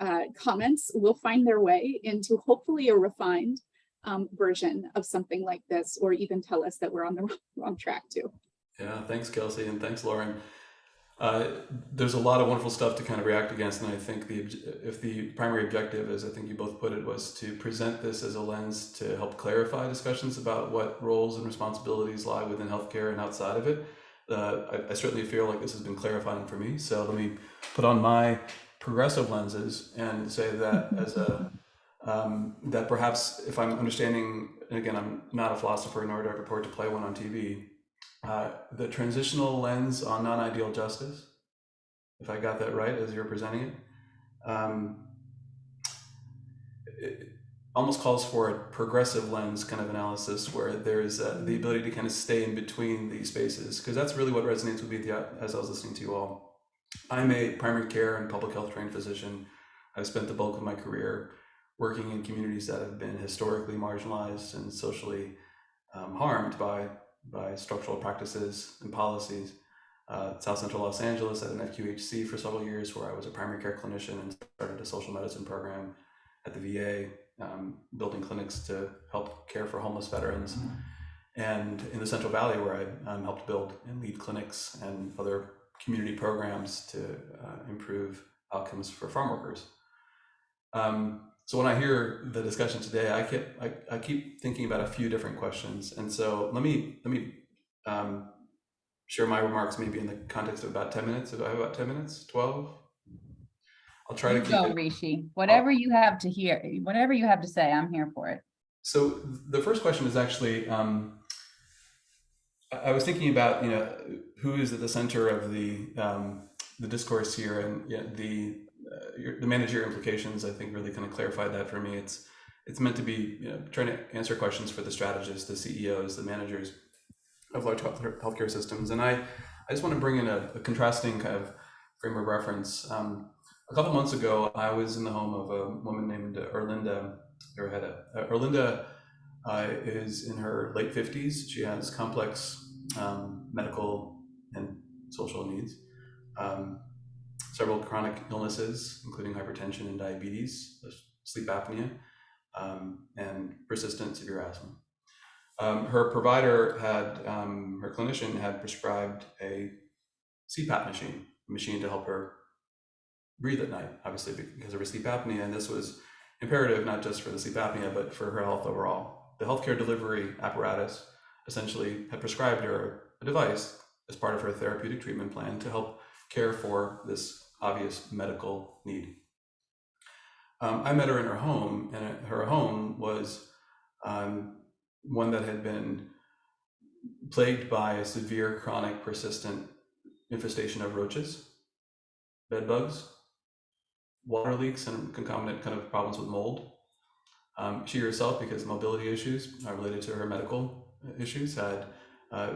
uh, comments will find their way into hopefully a refined um, version of something like this, or even tell us that we're on the wrong track too. Yeah, thanks, Kelsey, and thanks, Lauren. Uh, there's a lot of wonderful stuff to kind of react against, and I think the if the primary objective, as I think you both put it, was to present this as a lens to help clarify discussions about what roles and responsibilities lie within healthcare and outside of it. Uh, I, I certainly feel like this has been clarifying for me. So let me put on my progressive lenses and say that as a um, that perhaps if I'm understanding, and again, I'm not a philosopher nor do I purport to play one on TV, uh, the transitional lens on non-ideal justice, if I got that right as you're presenting it, um, it almost calls for a progressive lens kind of analysis where there's uh, the ability to kind of stay in between these spaces, because that's really what resonates with me as I was listening to you all. I'm a primary care and public health trained physician. I've spent the bulk of my career working in communities that have been historically marginalized and socially um, harmed by by structural practices and policies. Uh, South Central Los Angeles at an FQHC for several years, where I was a primary care clinician and started a social medicine program at the VA, um, building clinics to help care for homeless veterans. And in the Central Valley, where I um, helped build and lead clinics and other community programs to uh, improve outcomes for farm workers. Um, so when I hear the discussion today, I keep I, I keep thinking about a few different questions, and so let me let me um, share my remarks maybe in the context of about ten minutes. If I have about ten minutes, twelve, I'll try You to keep go, it. Rishi. Whatever you have to hear, whatever you have to say, I'm here for it. So the first question is actually, um, I was thinking about, you know, who is at the center of the um, the discourse here, and yeah, the uh, your, the managerial implications. I think really kind of clarified that for me. It's it's meant to be you know, trying to answer questions for the strategists, the CEOs, the managers of large health, healthcare systems, and I I just want to bring in a, a contrasting kind of frame of reference. Um, a couple months ago, I was in the home of a woman named Erlinda Arrejeda. Uh, Erlinda uh, is in her late 50s. She has complex um, medical and social needs, um, several chronic illnesses, including hypertension and diabetes, sleep apnea, um, and persistent severe asthma. Um, her provider had, um, her clinician had prescribed a CPAP machine, a machine to help her breathe at night, obviously because of her sleep apnea. And this was imperative not just for the sleep apnea, but for her health overall. The healthcare delivery apparatus essentially had prescribed her a device as part of her therapeutic treatment plan to help care for this obvious medical need. Um, I met her in her home, and her home was um, one that had been plagued by a severe, chronic, persistent infestation of roaches, bed bugs, water leaks, and concomitant kind of problems with mold. Um, she herself, because mobility issues uh, related to her medical issues, had uh,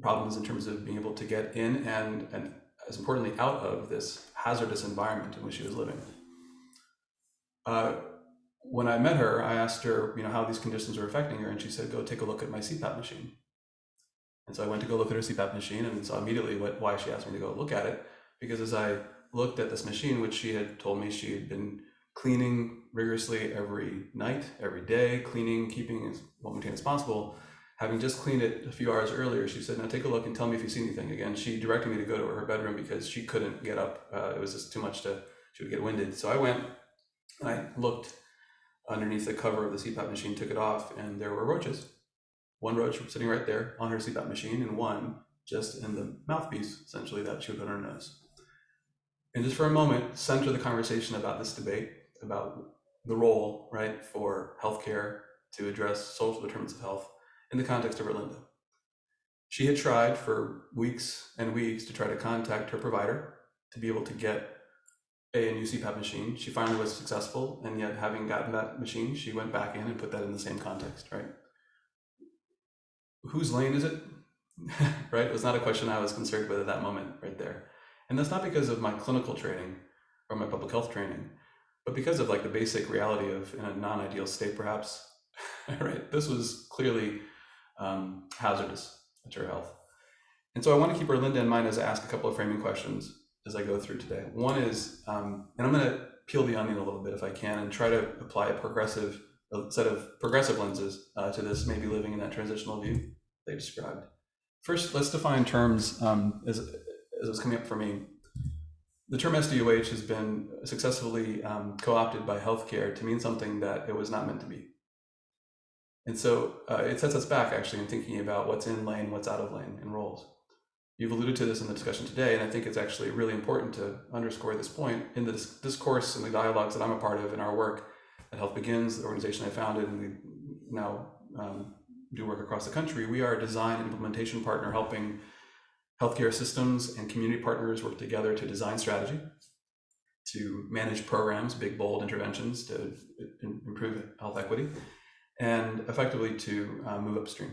problems in terms of being able to get in and, and as importantly, out of this hazardous environment in which she was living. Uh, when I met her, I asked her, you know, how these conditions were affecting her, and she said, "Go take a look at my CPAP machine." And so I went to go look at her CPAP machine, and saw immediately what, why she asked me to go look at it. Because as I looked at this machine, which she had told me she had been cleaning rigorously every night, every day, cleaning, keeping as well maintained as possible. Having just cleaned it a few hours earlier, she said, "Now take a look and tell me if you see anything." Again, she directed me to go to her bedroom because she couldn't get up. Uh, it was just too much to. She would get winded. So I went. And I looked underneath the cover of the CPAP machine, took it off, and there were roaches. One roach sitting right there on her CPAP machine, and one just in the mouthpiece, essentially, that she would put on her nose. And just for a moment, center the conversation about this debate about the role, right, for healthcare to address social determinants of health in the context of Erlinda. She had tried for weeks and weeks to try to contact her provider to be able to get a, new CPAP machine. She finally was successful, and yet having gotten that machine, she went back in and put that in the same context, right? Whose lane is it? right? It was not a question I was concerned with at that moment, right there. And that's not because of my clinical training or my public health training, but because of like the basic reality of in a non-ideal state, perhaps, right? This was clearly um, hazardous to her health. And so I want to keep Erlinda in mind as I ask a couple of framing questions as I go through today. One is, um, and I'm going to peel the onion a little bit if I can and try to apply a progressive a set of progressive lenses uh, to this, maybe living in that transitional view they described. First, let's define terms um, as, as it was coming up for me. The term SDOH has been successfully um, co-opted by healthcare to mean something that it was not meant to be. And so uh, it sets us back actually in thinking about what's in lane, what's out of lane in roles. You've alluded to this in the discussion today, and I think it's actually really important to underscore this point in the discourse and the dialogues that I'm a part of in our work at HealthBegins, the organization I founded, and we now um, do work across the country. We are a design and implementation partner helping healthcare systems and community partners work together to design strategy, to manage programs, big, bold interventions to improve health equity, and effectively to uh, move upstream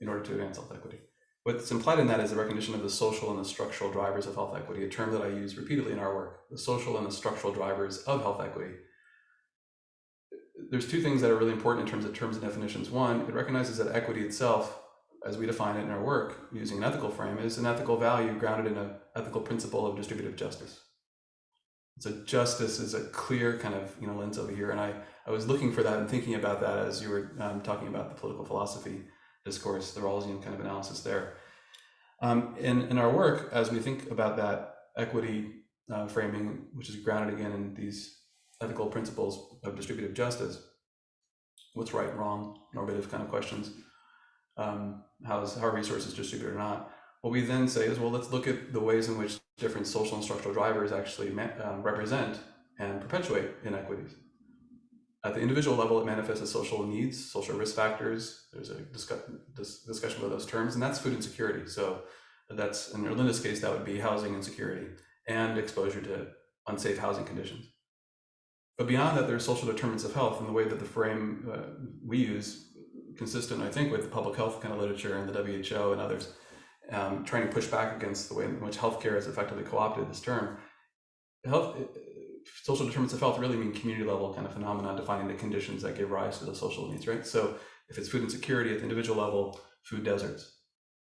in order to advance health equity. What's implied in that is the recognition of the social and the structural drivers of health equity, a term that I use repeatedly in our work, the social and the structural drivers of health equity there's two things that are really important in terms of terms and definitions. One, it recognizes that equity itself, as we define it in our work using an ethical frame, is an ethical value grounded in an ethical principle of distributive justice. So justice is a clear kind of you know lens over here, and I I was looking for that and thinking about that as you were um, talking about the political philosophy discourse, the Rawlsian kind of analysis there. Um, in in our work, as we think about that equity uh, framing, which is grounded again in these ethical principles of distributive justice, what's right, wrong, normative kind of questions, um, how is how resources distributed or not. What we then say is, well, let's look at the ways in which different social and structural drivers actually um, represent and perpetuate inequities. At the individual level, it manifests as social needs, social risk factors. There's a discuss, dis, discussion about those terms, and that's food insecurity. So that's in Erlinda's case, that would be housing insecurity and exposure to unsafe housing conditions. But beyond that, there's social determinants of health, and the way that the frame uh, we use, consistent, I think, with the public health kind of literature and the WHO and others, um, trying to push back against the way in which healthcare has effectively co-opted this term. Health, uh, social determinants of health really mean community level kind of phenomenon defining the conditions that give rise to the social needs, right? So if it's food insecurity at the individual level, food deserts.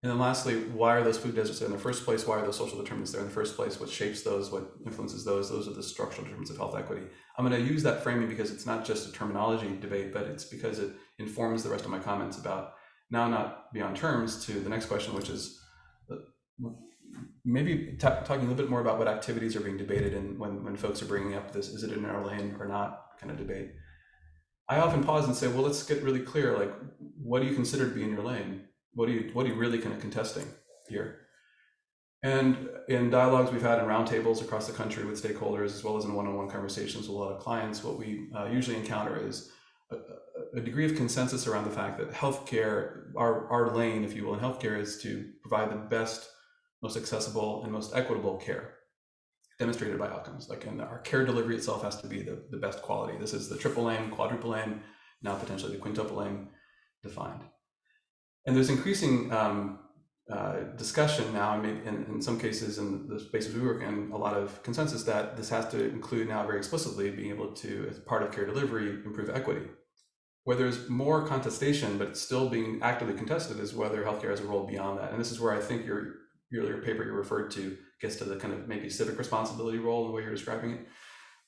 And then lastly, why are those food deserts there in the first place? Why are those social determinants there in the first place? What shapes those? What influences those? Those are the structural determinants of health equity. I'm going to use that framing because it's not just a terminology debate, but it's because it informs the rest of my comments about now not beyond terms to the next question, which is maybe talking a little bit more about what activities are being debated and when, when folks are bringing up this, is it in our lane or not kind of debate. I often pause and say, well, let's get really clear. Like, what do you consider to be in your lane? What do you, what are you really kind of contesting here? And in dialogues we've had in roundtables across the country with stakeholders, as well as in one-on-one conversations with a lot of clients, what we uh, usually encounter is a, a, degree of consensus around the fact that healthcare, our, our lane, if you will, in healthcare is to provide the best most accessible and most equitable care demonstrated by outcomes. Like, and our care delivery itself has to be the, the best quality. This is the triple aim, quadruple aim, now potentially the quintuple aim defined. And there's increasing um, uh, discussion now, and in, in some cases in the spaces we work in, a lot of consensus that this has to include now very explicitly being able to, as part of care delivery, improve equity. Where there's more contestation, but it's still being actively contested, is whether healthcare has a role beyond that. And this is where I think your earlier paper you referred to gets to the kind of maybe civic responsibility role in the way you're describing it.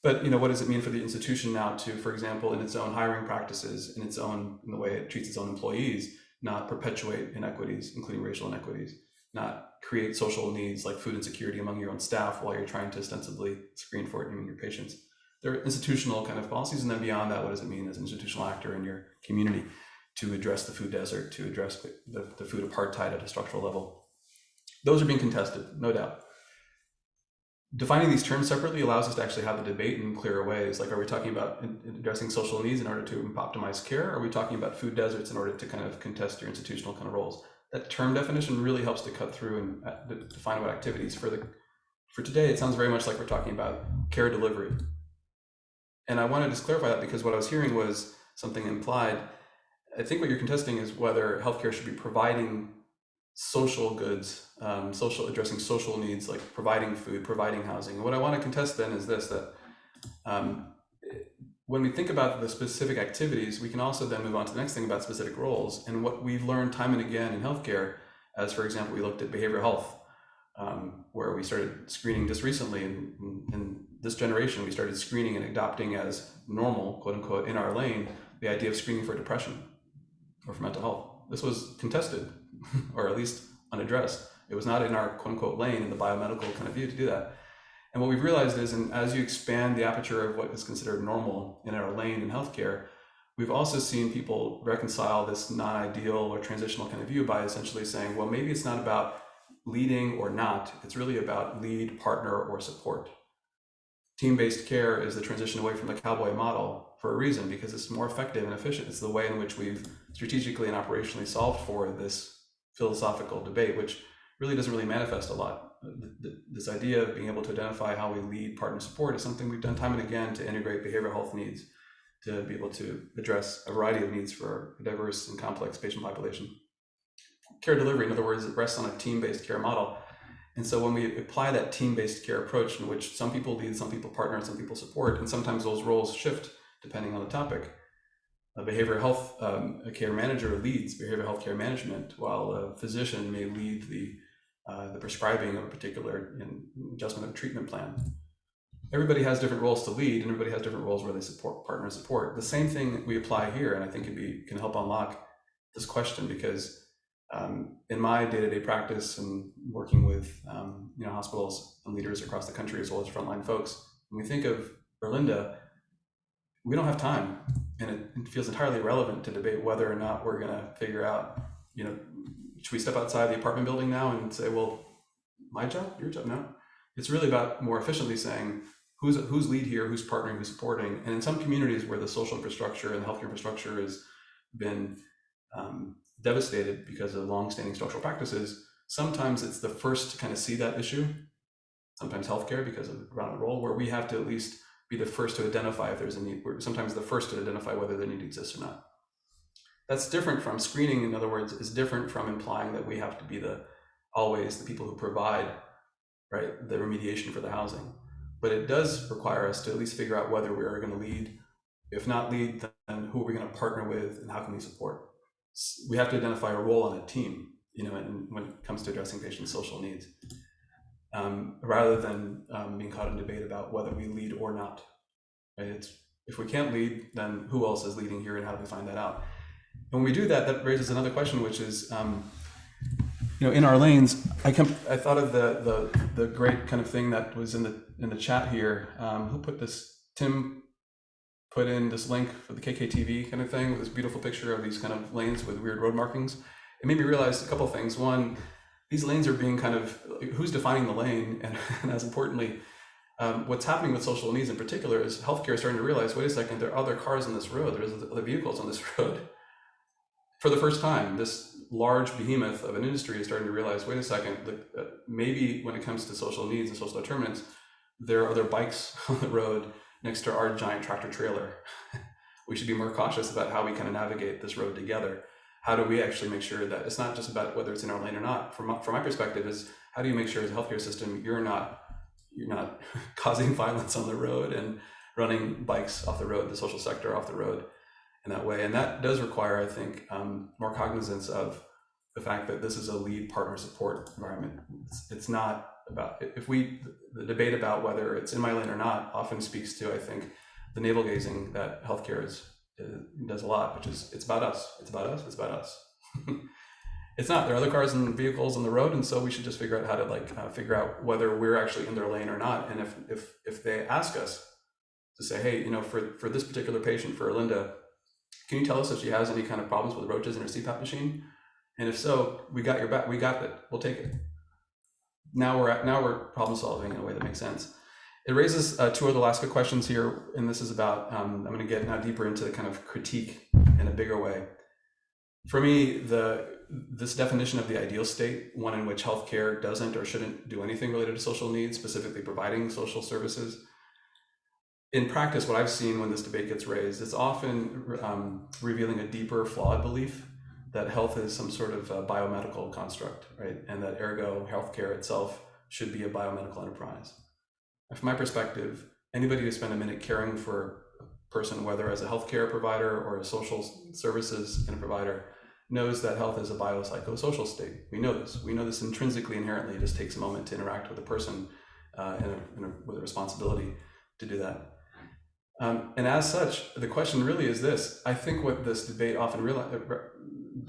But you know, what does it mean for the institution now to, for example, in its own hiring practices, in its own in the way it treats its own employees, not perpetuate inequities, including racial inequities, not create social needs like food insecurity among your own staff while you're trying to ostensibly screen for it among your patients. There are institutional kind of policies, and then beyond that, what does it mean as an institutional actor in your community to address the food desert, to address the, the food apartheid at a structural level? Those are being contested, no doubt. Defining these terms separately allows us to actually have the debate in clearer ways. Like, are we talking about addressing social needs in order to optimize care? Are we talking about food deserts in order to kind of contest your institutional kind of roles? That term definition really helps to cut through and uh, define what activities. For the for today, it sounds very much like we're talking about care delivery. And I want to just clarify that because what I was hearing was something implied. I think what you're contesting is whether healthcare should be providing social goods, um, social addressing social needs like providing food, providing housing. And what I want to contest then is this: that um, when we think about the specific activities, we can also then move on to the next thing about specific roles. And what we've learned time and again in healthcare, as for example, we looked at behavioral health, um, where we started screening just recently. In, in this generation, we started screening and adopting as normal, quote unquote, in our lane, the idea of screening for depression or for mental health. This was contested or at least unaddressed. It was not in our quote unquote lane in the biomedical kind of view to do that. And what we've realized is, and as you expand the aperture of what is considered normal in our lane in healthcare, we've also seen people reconcile this non-ideal or transitional kind of view by essentially saying, well, maybe it's not about leading or not, it's really about lead, partner, or support. Team-based care is the transition away from the cowboy model for a reason, because it's more effective and efficient. It's the way in which we've strategically and operationally solved for this philosophical debate, which really doesn't really manifest a lot. This idea of being able to identify how we lead partner support is something we've done time and again to integrate behavioral health needs to be able to address a variety of needs for a diverse and complex patient population. Care delivery, in other words, it rests on a team-based care model. And so when we apply that team-based care approach in which some people lead, some people partner, and some people support, and sometimes those roles shift depending on the topic, a behavioral health um, a care manager leads behavioral health care management, while a physician may lead the uh, the prescribing of a particular adjustment of a treatment plan. Everybody has different roles to lead, and everybody has different roles where they support partner support. The same thing we apply here, and I think it be, can help unlock this question because um, in my day-to-day practice and working with um, you know hospitals and leaders across the country as well as frontline folks, when we think of Erlinda, we don't have time and it, it feels entirely irrelevant to debate whether or not we're going to figure out, you know, should we step outside the apartment building now and say, well, my job, your job? No. It's really about more efficiently saying, who's who's lead here, who's partnering, who's supporting. And in some communities where the social infrastructure and the healthcare infrastructure has been um, devastated because of longstanding structural practices, sometimes it's the first to kind of see that issue. Sometimes healthcare because of the role, where we have to at least be the first to identify if there's a need. We're sometimes the first to identify whether the need exists or not. That's different from screening. In other words, is different from implying that we have to be the always the people who provide right the remediation for the housing. But it does require us to at least figure out whether we are going to lead. If not lead, then who are we going to partner with, and how can we support? We have to identify a role on a team, you know, and when it comes to addressing patients' social needs um, rather than um, being caught in debate about whether we lead or not. Right? It's if we can't lead, then who else is leading here, and how do we find that out? And when we do that, that raises another question, which is, um, you know, in our lanes. I I thought of the the the great kind of thing that was in the in the chat here. Um, who put this? Tim put in this link for the KKTV kind of thing with this beautiful picture of these kind of lanes with weird road markings. It made me realize a couple things. One, these lanes are being kind of who's defining the lane? And, and as importantly um, what's happening with social needs in particular is healthcare is starting to realize wait a second there are other cars on this road. There's other vehicles on this road. For the first time this large behemoth of an industry is starting to realize wait a second the, uh, maybe when it comes to social needs and social determinants there are other bikes on the road next to our giant tractor trailer. We should be more cautious about how we kind of navigate this road together how do we actually make sure that it's not just about whether it's in our lane or not. From my, from my perspective is how do you make sure as a healthcare system you're not you're not causing violence on the road and running bikes off the road the social sector off the road in that way? And that does require i think um, more cognizance of the fact that this is a lead partner support environment. It's, it's not about if we the debate about whether it's in my lane or not often speaks to i think the navel gazing that healthcare is does a lot, which is it's about us. It's about us. It's about us. it's not. There are other cars and vehicles on the road, and so we should just figure out how to like uh, figure out whether we're actually in their lane or not. And if if if they ask us to say, hey, you know, for for this particular patient, for Linda, can you tell us if she has any kind of problems with roaches in her CPAP machine? And if so, we got your back. We got it. We'll take it. Now we're at now we're problem solving in a way that makes sense. It raises uh, two other last good questions here, and this is about, um, I'm going to get now deeper into the kind of critique in a bigger way. For me, the this definition of the ideal state, one in which healthcare doesn't or shouldn't do anything related to social needs, specifically providing social services. In practice, what I've seen when this debate gets raised, it's often um, revealing a deeper, flawed belief that health is some sort of biomedical construct, right? And that ergo, healthcare itself should be a biomedical enterprise from my perspective, anybody who spent a minute caring for a person, whether as a healthcare provider or a social services and provider, knows that health is a biopsychosocial state. We know this. We know this intrinsically, inherently. It just takes a moment to interact with a person uh, and, a, a, with a responsibility to do that. Um, and as such, the question really is this. I think what this debate often realize, uh,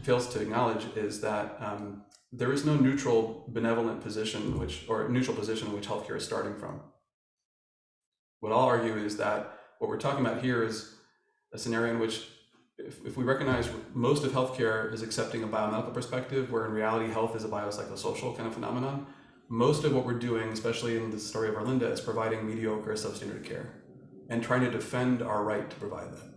fails to acknowledge is that um, there is no neutral, benevolent position, which or neutral position which healthcare is starting from. What I'll argue is that what we're talking about here is a scenario in which if, if we recognize most of healthcare is accepting a biomedical perspective, where in reality health is a biopsychosocial kind of phenomenon, most of what we're doing, especially in the story of Erlinda, is providing mediocre substandard care and trying to defend our right to provide that.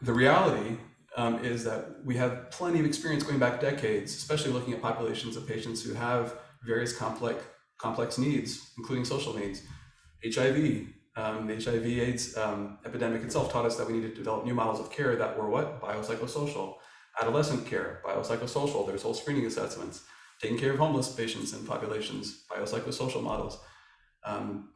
The reality um, is that we have plenty of experience going back decades, especially looking at populations of patients who have various complex complex needs, including social needs. HIV, um, the HIV AIDS um, epidemic itself taught us that we needed to develop new models of care that were what? Biopsychosocial. Adolescent care, biopsychosocial. There's whole screening assessments. Taking care of homeless patients and populations, biopsychosocial models. Um,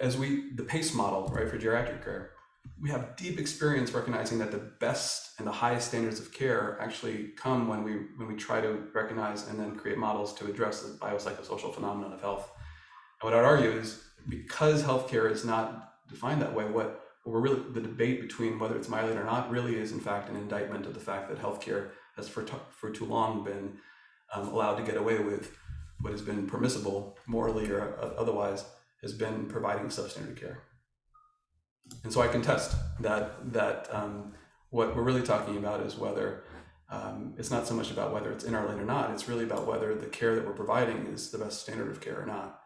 as we, the PACE model, right, for geriatric care, we have deep experience recognizing that the best and the highest standards of care actually come when we when we try to recognize and then create models to address the biopsychosocial phenomenon of health. And what I'd argue is because healthcare is not defined that way, what, we're really the debate between whether it's my or not really is in fact an indictment of the fact that healthcare has for for too long been um, allowed to get away with what has been permissible morally or otherwise has been providing substandard care. And so I contest that that um, what we're really talking about is whether um, it's not so much about whether it's in our lane or not. It's really about whether the care that we're providing is the best standard of care or not.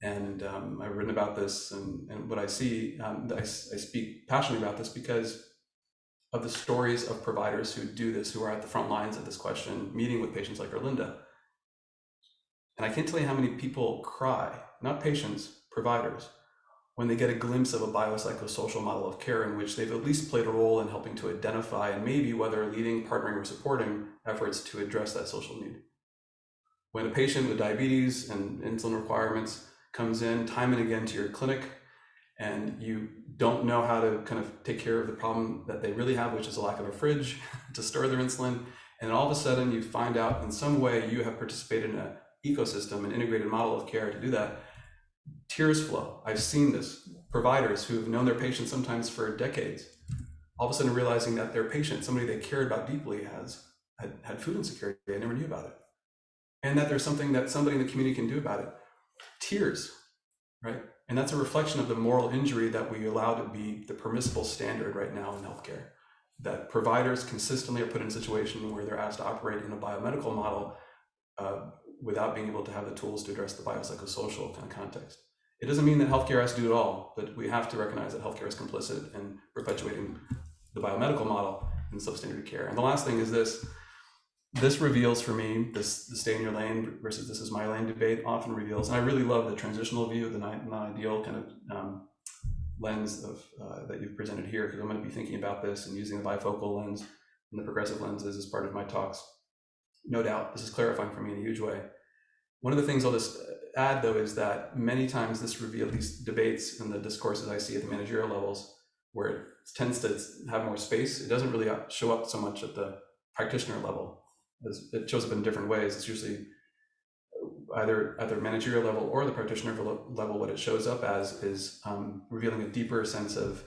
And um, I've written about this, and, and what I see, um, I, I speak passionately about this because of the stories of providers who do this, who are at the front lines of this question, meeting with patients like Erlinda. And I can't tell you how many people cry, not patients, providers, when they get a glimpse of a biopsychosocial model of care in which they've at least played a role in helping to identify and maybe whether leading, partnering, or supporting efforts to address that social need. When a patient with diabetes and insulin requirements comes in time and again to your clinic and you don't know how to kind of take care of the problem that they really have, which is a lack of a fridge to store their insulin, and all of a sudden you find out in some way you have participated in an ecosystem, an integrated model of care to do that, tears flow. I've seen this. Providers who have known their patients sometimes for decades, all of a sudden realizing that their patient, somebody they cared about deeply, has had, had food insecurity. They never knew about it. And that there's something that somebody in the community can do about it. Tears, right? And that's a reflection of the moral injury that we allow to be the permissible standard right now in healthcare. That providers consistently are put in a situation where they're asked to operate in a biomedical model uh, without being able to have the tools to address the biopsychosocial kind of context. It doesn't mean that healthcare has to do it all, but we have to recognize that healthcare is complicit in perpetuating the biomedical model in substandard care. And the last thing is this. This reveals for me this the stay in your lane versus this is my lane debate often reveals and i really love the transitional view the non-ideal kind of um, lens of uh, that you've presented here because i'm going to be thinking about this and using the bifocal lens and the progressive lenses as part of my talks. No doubt this is clarifying for me in a huge way. One of the things i'll just add though is that many times this reveal these debates and the discourses i see at the managerial levels where it tends to have more space it doesn't really show up so much at the practitioner level it shows up in different ways. It's usually either at the managerial level or the practitioner level. What it shows up as is um, revealing a deeper sense of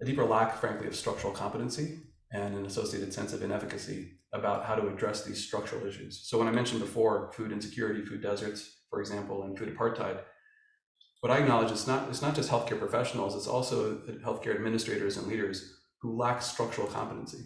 a deeper lack, frankly, of structural competency and an associated sense of inefficacy about how to address these structural issues. So when I mentioned before food insecurity, food deserts, for example, and food apartheid, what I acknowledge is not it's not just healthcare professionals; it's also healthcare administrators and leaders who lack structural competency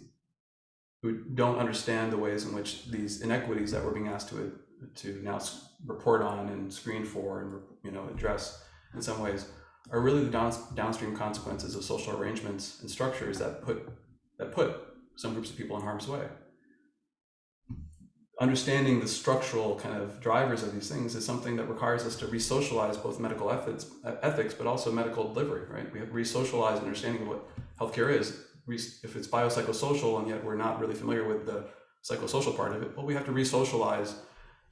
who don't understand the ways in which these inequities that we're being asked to to now report on and screen for and you know address in some ways are really the down, downstream consequences of social arrangements and structures that put that put some groups of people in harm's way understanding the structural kind of drivers of these things is something that requires us to re-socialize both medical ethics ethics but also medical delivery right we have re-socialize understanding of what healthcare is if it's biopsychosocial and yet we're not really familiar with the psychosocial part of it, well, we have to re-socialize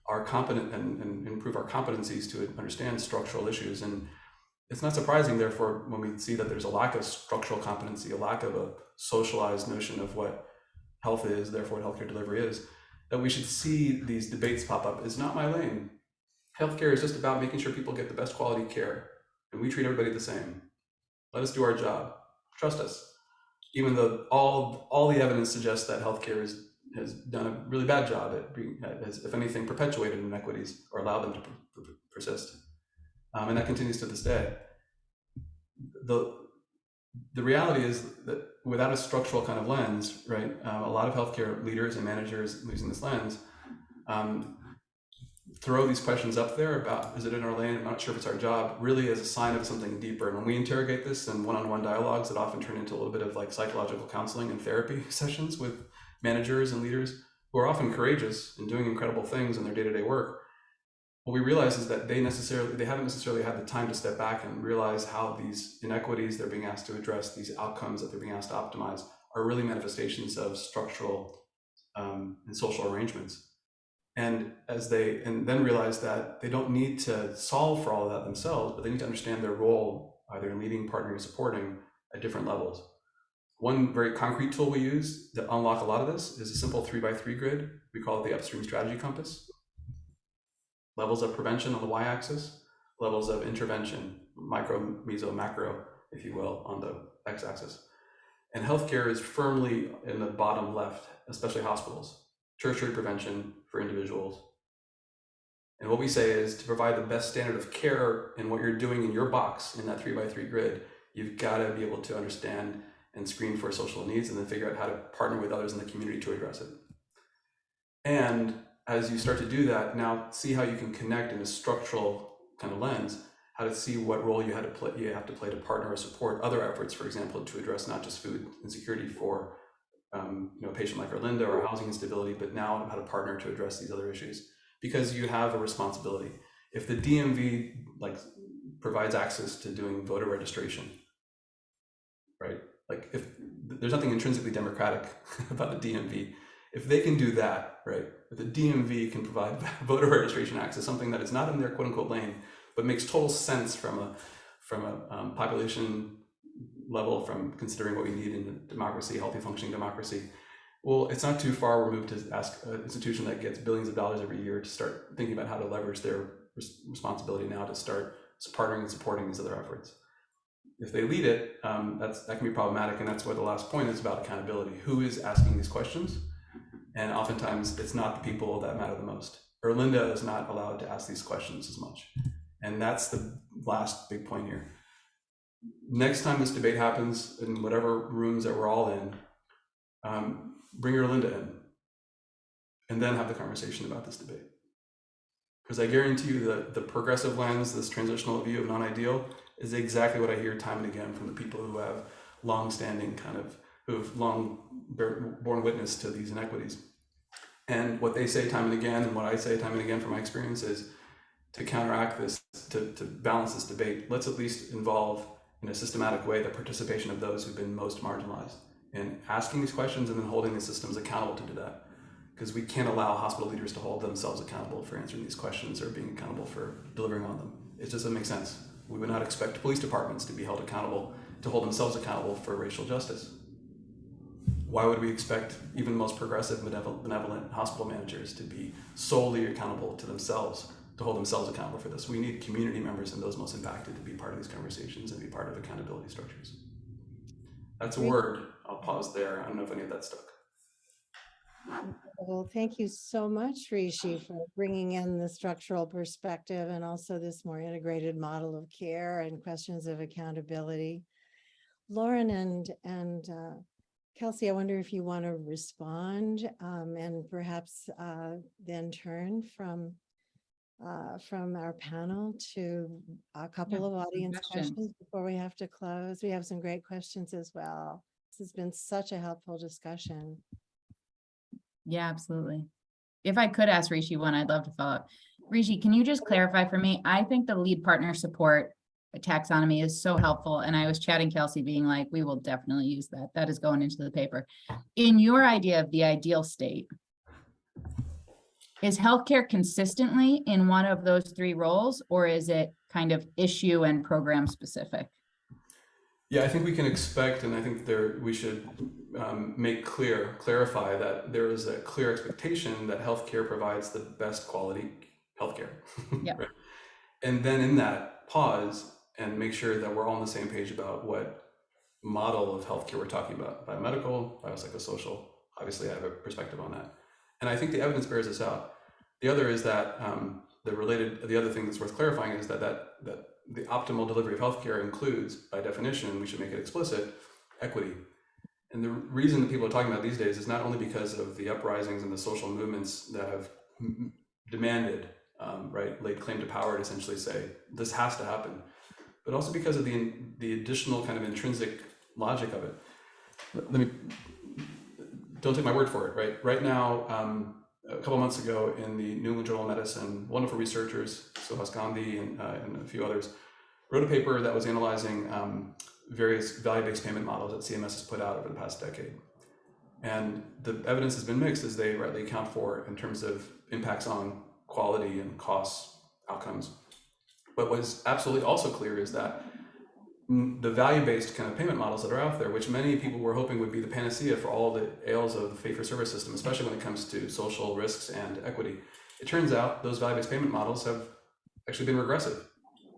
our competent and, and improve our competencies to understand structural issues. And it's not surprising, therefore, when we see that there's a lack of structural competency, a lack of a socialized notion of what health is, therefore what healthcare delivery is, that we should see these debates pop up. is not my lane. Healthcare is just about making sure people get the best quality care, and we treat everybody the same. Let us do our job. Trust us even though all all the evidence suggests that healthcare is, has done a really bad job at being, has, if anything, perpetuated inequities or allowed them to per, persist, um, and that continues to this day. The the reality is that without a structural kind of lens, right, um, a lot of healthcare leaders and managers using this lens um, throw these questions up there about is it in our lane? I'm not sure if it's our job, really as a sign of something deeper. And when we interrogate this in one-on-one dialogues that often turn into a little bit of like psychological counseling and therapy sessions with managers and leaders who are often courageous and doing incredible things in their day-to-day work, what we realize is that they necessarily they haven't necessarily had the time to step back and realize how these inequities they're being asked to address, these outcomes that they're being asked to optimize, are really manifestations of structural um, and social arrangements. And as they and then realize that they don't need to solve for all of that themselves but they need to understand their role either in leading partnering supporting at different levels. One very concrete tool we use to unlock a lot of this is a simple three by three grid we call it the upstream strategy compass levels of prevention on the y-axis levels of intervention micro meso macro if you will on the x-axis and healthcare is firmly in the bottom left especially hospitals tertiary prevention for individuals. And what we say is to provide the best standard of care in what you're doing in your box in that three by three grid, you've got to be able to understand and screen for social needs and then figure out how to partner with others in the community to address it. And as you start to do that, now see how you can connect in a structural kind of lens, how to see what role you had to play, you have to play to partner or support other efforts, for example, to address not just food insecurity for um, you know, a patient like Erlinda or housing instability, but now how to partner to address these other issues because you have a responsibility. If the DMV like provides access to doing voter registration, right? Like if there's nothing intrinsically democratic about the DMV, if they can do that, right? If the DMV can provide voter registration access, something that is not in their quote unquote lane, but makes total sense from a from a um, population level, from considering what we need in a democracy, healthy functioning democracy. Well, it's not too far removed to ask an institution that gets billions of dollars every year to start thinking about how to leverage their res- responsibility now to start partnering and supporting these other efforts. If they lead it, um, that's that can be problematic, and that's where the last point is about accountability. Who is asking these questions? And oftentimes, it's not the people that matter the most. Erlinda is not allowed to ask these questions as much, and that's the last big point here. Next time this debate happens in whatever rooms that we're all in, um, bring Erlinda in, and then have the conversation about this debate. Because I guarantee you that the progressive lens, this transitional view of non-ideal, is exactly what I hear time and again from the people who have long-standing kind of, who have long borne witness to these inequities. And what they say time and again, and what I say time and again from my experience is to counteract this, to, to balance this debate, let's at least involve in a systematic way the participation of those who've been most marginalized in asking these questions and then holding the systems accountable to do that. Because we can't allow hospital leaders to hold themselves accountable for answering these questions or being accountable for delivering on them. It doesn't make sense. We would not expect police departments to be held accountable, to hold themselves accountable for racial justice. Why would we expect even the most progressive, benevolent, benevolent hospital managers to be solely accountable to themselves, to hold themselves accountable for this? We need community members and those most impacted to be part of these conversations and be part of accountability structures. That's a word. I'll pause there. I don't know if any of that stuck. Well, thank you so much, Rishi, for bringing in the structural perspective and also this more integrated model of care and questions of accountability. Lauren and, and uh, Kelsey, I wonder if you want to respond um, and perhaps uh, then turn from uh, from our panel to a couple of audience questions. questions before we have to close. We have some great questions as well. This has been such a helpful discussion. Yeah, absolutely. If I could ask Rishi one, I'd love to follow up. Rishi, can you just clarify for me? I think the lead partner support taxonomy is so helpful. And I was chatting Kelsey being like, we will definitely use that. That is going into the paper. In your idea of the ideal state, is healthcare consistently in one of those three roles, or is it kind of issue and program specific? Yeah, I think we can expect, and I think there we should um, make clear, clarify that there is a clear expectation that healthcare provides the best quality healthcare. Yep. right? And then in that, pause and make sure that we're all on the same page about what model of healthcare we're talking about biomedical, biopsychosocial. Obviously, I have a perspective on that. And I think the evidence bears this out. The other is that um, the related, the other thing that's worth clarifying is that, that, that the optimal delivery of healthcare includes, by definition, we should make it explicit, equity. And the reason that people are talking about these days is not only because of the uprisings and the social movements that have demanded, um, right, laid claim to power to essentially say this has to happen, but also because of the the additional kind of intrinsic logic of it. Let me don't take my word for it. Right, right now, um, a couple months ago, in the New England Journal of Medicine, wonderful researchers, Suhas Gondi and, uh, and a few others, wrote a paper that was analyzing um, various value-based payment models that CMS has put out over the past decade. And the evidence has been mixed, as they rightly account for, in terms of impacts on quality and costs, outcomes. But what's absolutely also clear is that the value-based kind of payment models that are out there, which many people were hoping would be the panacea for all the ails of the fee-for-service system, especially when it comes to social risks and equity, it turns out those value-based payment models have actually been regressive,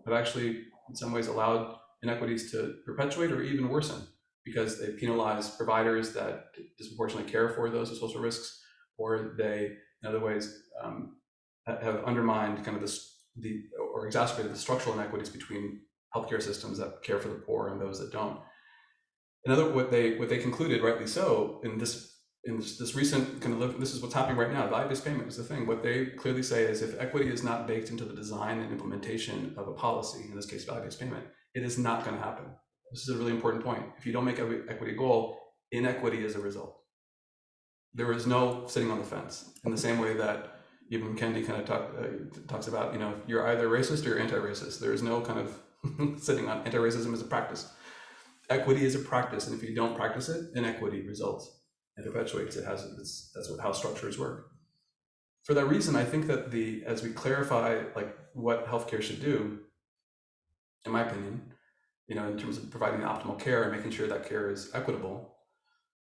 have actually in some ways allowed inequities to perpetuate or even worsen because they penalize providers that disproportionately care for those with social risks, or they, in other ways, um, have undermined kind of this, the or exacerbated the structural inequities between healthcare systems that care for the poor and those that don't. Another, what they what they concluded, rightly so, in this in this, this recent kind of this is what's happening right now. Value-based payment is the thing. What they clearly say is if equity is not baked into the design and implementation of a policy, in this case, value-based payment, it is not going to happen. This is a really important point. If you don't make equi- equity goal, inequity is a result. There is no sitting on the fence in the same way that even Kendi kind of talk, uh, talks about, you know, you're either racist or anti-racist. There is no kind of sitting on anti-racism as a practice. Equity is a practice, and if you don't practice it, inequity results and perpetuates. It has it's, that's what how structures work. For that reason, I think that the as we clarify like what healthcare should do, in my opinion, you know, in terms of providing the optimal care and making sure that care is equitable,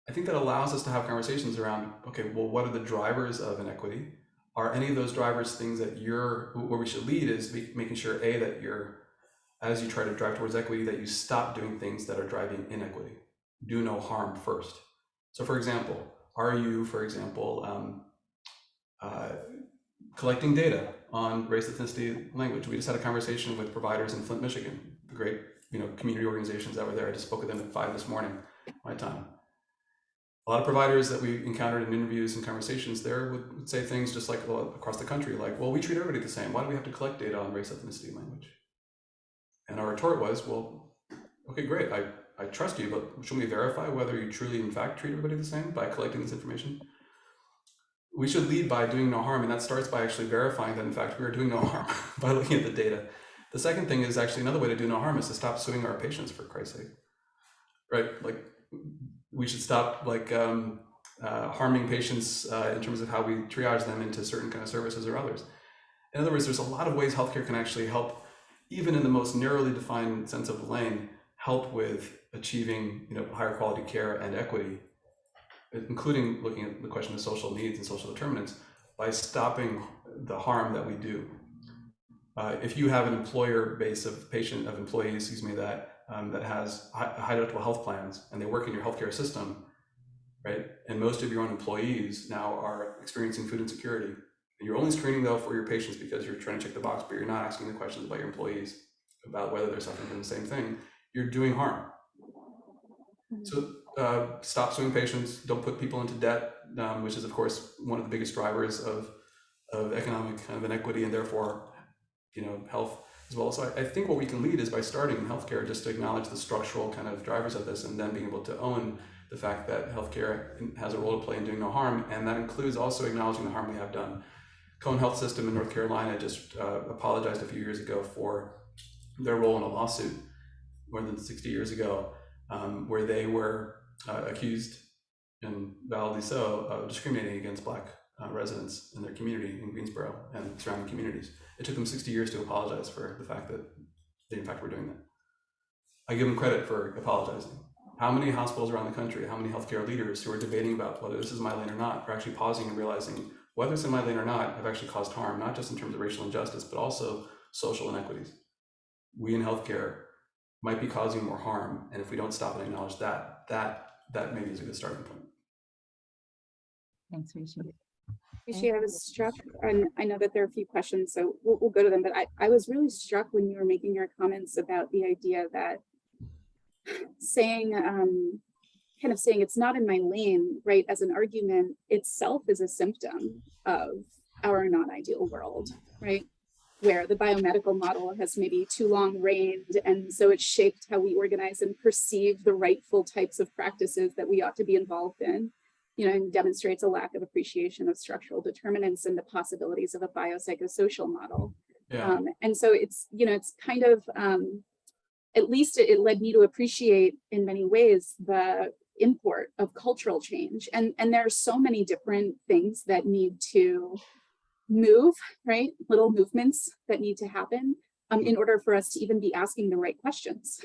I think that allows us to have conversations around, okay, well, what are the drivers of inequity? Are any of those drivers things that you're, where we should lead is making sure, A, that you're, as you try to drive towards equity, that you stop doing things that are driving inequity. Do no harm first. So for example, are you, for example, um, uh, collecting data on race, ethnicity, language? We just had a conversation with providers in Flint, Michigan, the great, you know, community organizations that were there. I just spoke with them at five this morning, my time a lot of providers that we encountered in interviews and conversations there would, would say things just like across the country, like, well, we treat everybody the same. Why do we have to collect data on race, ethnicity, language? And our retort was, well, okay, great. I, I trust you, but should we verify whether you truly, in fact, treat everybody the same by collecting this information? We should lead by doing no harm, and that starts by actually verifying that, in fact, we are doing no harm by looking at the data. The second thing is actually another way to do no harm is to stop suing our patients, for Christ's sake. Right? Like, we should stop like um, uh, harming patients uh, in terms of how we triage them into certain kind of services or others. In other words, there's a lot of ways healthcare can actually help, even in the most narrowly defined sense of the lane, help with achieving you know higher quality care and equity, including looking at the question of social needs and social determinants by stopping the harm that we do. Uh, if you have an employer base of patient of employees, excuse me, that um, that has high, high deductible health plans and they work in your healthcare system, right? And most of your own employees now are experiencing food insecurity. You're only screening though for your patients because you're trying to check the box, but you're not asking the questions about your employees about whether they're suffering from the same thing. You're doing harm. So uh, stop suing patients. Don't put people into debt, um, which is of course one of the biggest drivers of of economic kind of inequity and therefore, you know, health as well. So I, I, think what we can lead is by starting in healthcare, just to acknowledge the structural kind of drivers of this, and then being able to own the fact that healthcare has a role to play in doing no harm, and that includes also acknowledging the harm we have done. Cone Health System in North Carolina just uh, apologized a few years ago for their role in a lawsuit more than 60 years ago, um, where they were uh, accused, and validly so, of discriminating against Black uh, residents in their community in Greensboro and surrounding communities. It took them 60 years to apologize for the fact that they, in fact, were doing that. I give them credit for apologizing. How many hospitals around the country, how many healthcare leaders who are debating about whether this is my lane or not, are actually pausing and realizing whether it's in my lane or not, have actually caused harm, not just in terms of racial injustice, but also social inequities. We in healthcare might be causing more harm, and if we don't stop and acknowledge that, that that maybe is a good starting point. Thanks, Rishi. Rishi, I was struck, and I know that there are a few questions, so we'll, we'll go to them, but I, I was really struck when you were making your comments about the idea that saying, um, kind of saying it's not in my lane, right, as an argument itself is a symptom of our non-ideal world, right? Where the biomedical model has maybe too long reigned, and so it's shaped how we organize and perceive the rightful types of practices that we ought to be involved in you know, and demonstrates a lack of appreciation of structural determinants and the possibilities of a biopsychosocial model. Yeah. Um, and so it's, you know, it's kind of, um, at least it, it led me to appreciate in many ways the import of cultural change. And, and there are so many different things that need to move, right? Little movements that need to happen um, in order for us to even be asking the right questions.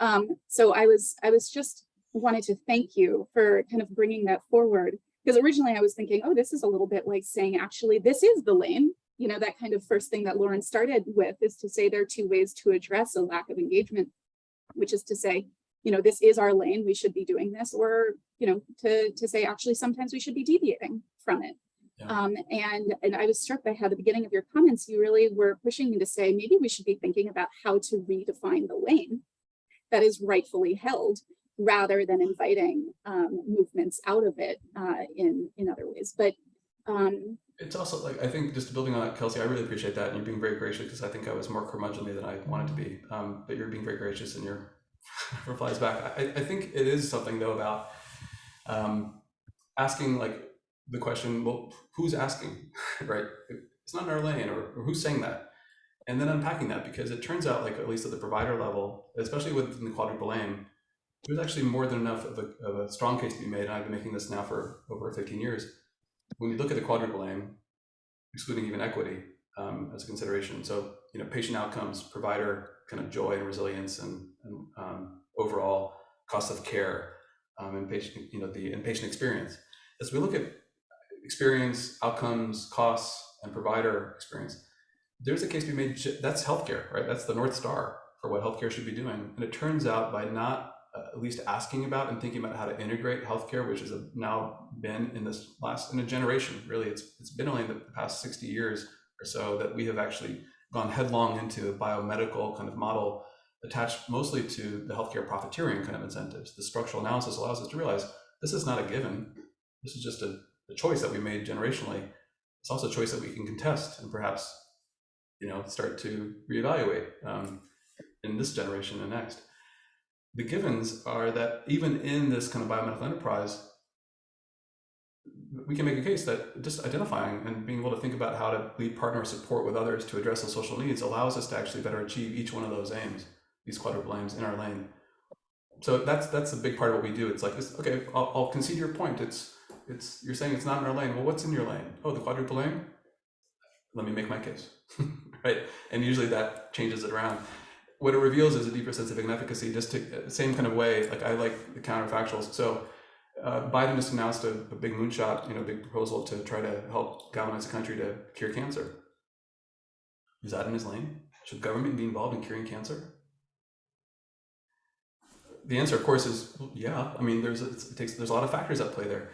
Um, so I was, I was just wanted to thank you for kind of bringing that forward because originally I was thinking, oh, this is a little bit like saying, actually, this is the lane. You know, that kind of first thing that Lauren started with is to say there are two ways to address a lack of engagement, which is to say, you know, this is our lane, we should be doing this, or, you know, to, to say, actually, sometimes we should be deviating from it. Yeah. Um, and, and I was struck by how the beginning of your comments, you really were pushing me to say, maybe we should be thinking about how to redefine the lane that is rightfully held rather than inviting um, movements out of it uh, in in other ways. But um, It's also like I think just building on that, Kelsey. I really appreciate that, and you're being very gracious because I think I was more curmudgeonly than I wanted to be. Um, but you're being very gracious in your replies back. I, I think it is something though about um, asking like the question, well, who's asking, right? It's not in our lane, or, or who's saying that, and then unpacking that because it turns out like at least at the provider level, especially within the quadruple aim, there's actually more than enough of a, of a strong case to be made. And I've been making this now for over 15 years when you look at the quadruple aim, excluding even equity um, as a consideration, so you know patient outcomes, provider kind of joy and resilience, and, and um, overall cost of care, um, and patient you know the inpatient experience. As we look at experience, outcomes, costs, and provider experience, there's a case to be made. That's healthcare, right? That's the north star for what healthcare should be doing. And it turns out by not at least asking about and thinking about how to integrate healthcare, which has uh, now been in this last in a generation. Really, it's it's been only the past 60 years or so that we have actually gone headlong into a biomedical kind of model attached mostly to the healthcare profiteering kind of incentives. The structural analysis allows us to realize this is not a given. This is just a, a choice that we made generationally. It's also a choice that we can contest and perhaps, you know, start to reevaluate um, in this generation and next the givens are that even in this kind of biomedical enterprise, we can make a case that just identifying and being able to think about how to lead partner support with others to address those social needs allows us to actually better achieve each one of those aims, these quadruple aims in our lane. So that's that's a big part of what we do. It's like this. Okay, I'll, I'll concede your point. It's it's you're saying it's not in our lane. Well, what's in your lane? Oh, the quadruple aim. Let me make my case, right? And usually that changes it around what it reveals is a deeper sense of inefficacy, just to same kind of way, like I like the counterfactuals. So uh, Biden just announced a, a big moonshot, you know, big proposal to try to help galvanize the country to cure cancer. Is that in his lane? Should government be involved in curing cancer? The answer, of course, is yeah. I mean, there's it takes there's a lot of factors at play there.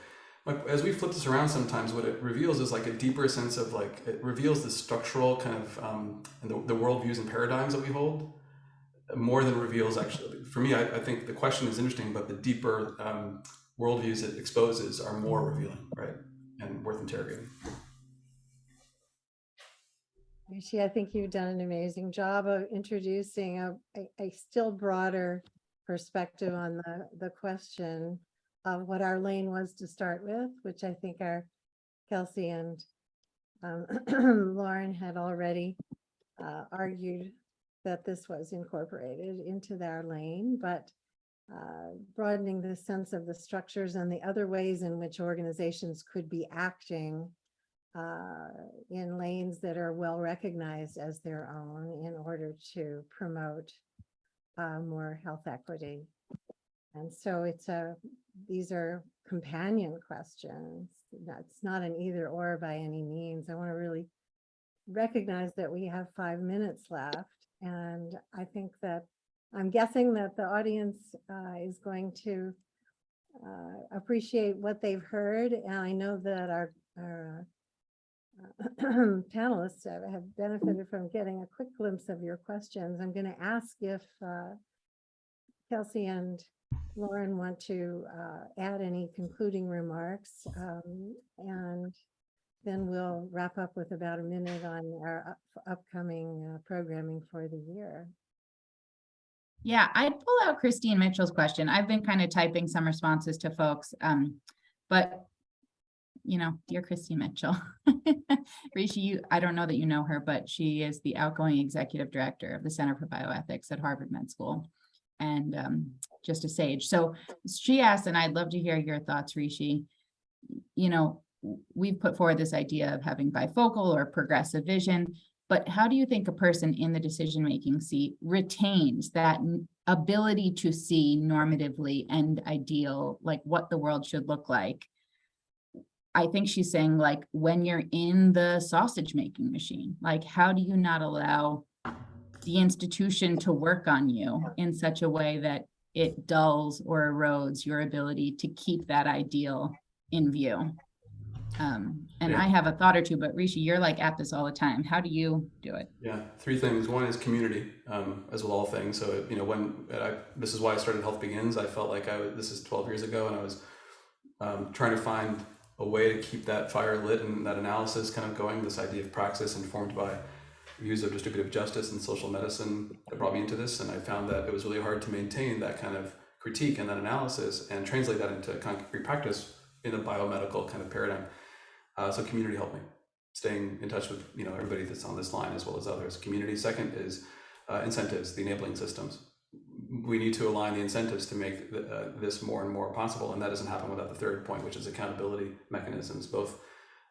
As we flip this around, sometimes what it reveals is like a deeper sense of like it reveals the structural kind of um, the, the worldviews and paradigms that we hold more than reveals actually. For me I, I think the question is interesting but the deeper um, worldviews it exposes are more revealing right and worth interrogating. Rishi, I think you've done an amazing job of introducing a, a, a still broader perspective on the, the question of what our lane was to start with, which I think our Kelsey and um, Lauren had already uh, argued that this was incorporated into their lane, but uh, broadening the sense of the structures and the other ways in which organizations could be acting uh, in lanes that are well recognized as their own in order to promote uh, more health equity. And so it's a, these are companion questions. That's not an either or by any means. I want to really recognize that we have five minutes left. And I think that I'm guessing that the audience uh, is going to uh, appreciate what they've heard. And I know that our, our uh, panelists have, benefited from getting a quick glimpse of your questions. I'm going to ask if uh, Kelsey and Lauren want to uh, add any concluding remarks. um, And then we'll wrap up with about a minute on our up- upcoming uh, programming for the year. Yeah, I'd pull out Christine Mitchell's question. I've been kind of typing some responses to folks, um, but you know, dear Christine Mitchell. Rishi, you, I don't know that you know her, but she is the outgoing executive director of the Center for Bioethics at Harvard Med School and um, just a sage. So she asked, and I'd love to hear your thoughts, Rishi. You know, we've put forward this idea of having bifocal or progressive vision, but how do you think a person in the decision-making seat retains that ability to see normatively and ideal, like what the world should look like? I think she's saying like, when you're in the sausage making machine, like, how do you not allow the institution to work on you in such a way that it dulls or erodes your ability to keep that ideal in view? Um, and Yeah. I have a thought or two, but Rishi, you're like at this all the time. How do you do it? Yeah, three things. One is community, um, as with all things. So you know, when I, this is why I started HealthBegins. I felt like I was, this is 12 years ago, and I was um, trying to find a way to keep that fire lit and that analysis kind of going. This idea of praxis informed by views of distributive justice and social medicine that brought me into this, and I found that it was really hard to maintain that kind of critique and that analysis and translate that into concrete practice in a biomedical kind of paradigm. Uh, so community helped me staying in touch with you know everybody that's on this line as well as others. Community second is uh, incentives, the enabling systems. We need to align the incentives to make uh, this more and more possible, and that doesn't happen without the third point, which is accountability mechanisms. Both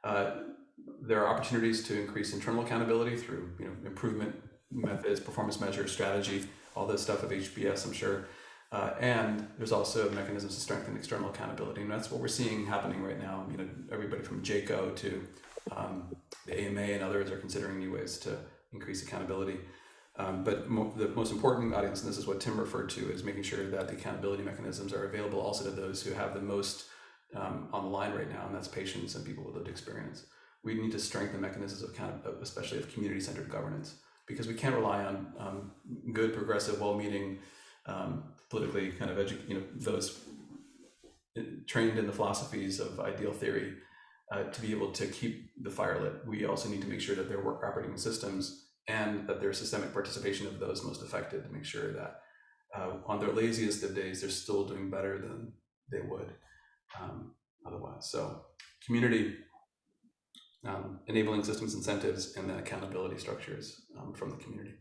uh, there are opportunities to increase internal accountability through you know improvement methods, performance measures, strategy, all this stuff of HBS, I'm sure. Uh, and there's also mechanisms to strengthen external accountability, and that's what we're seeing happening right now. You know, everybody from JCAHO to um, the AMA and others are considering new ways to increase accountability. Um, but mo- the most important audience, and this is what Tim referred to, is making sure that the accountability mechanisms are available also to those who have the most um, on the line right now, and that's patients and people with lived experience. We need to strengthen mechanisms of account, especially of community-centered governance, because we can't rely on um, good, progressive, well-meaning, um, politically kind of edu- you know, those uh, trained in the philosophies of ideal theory uh, to be able to keep the fire lit. We also need to make sure that there are operating systems and that there's systemic participation of those most affected to make sure that uh, on their laziest of days, they're still doing better than they would um, otherwise. So community, um, enabling systems, incentives, and then accountability structures um, from the community.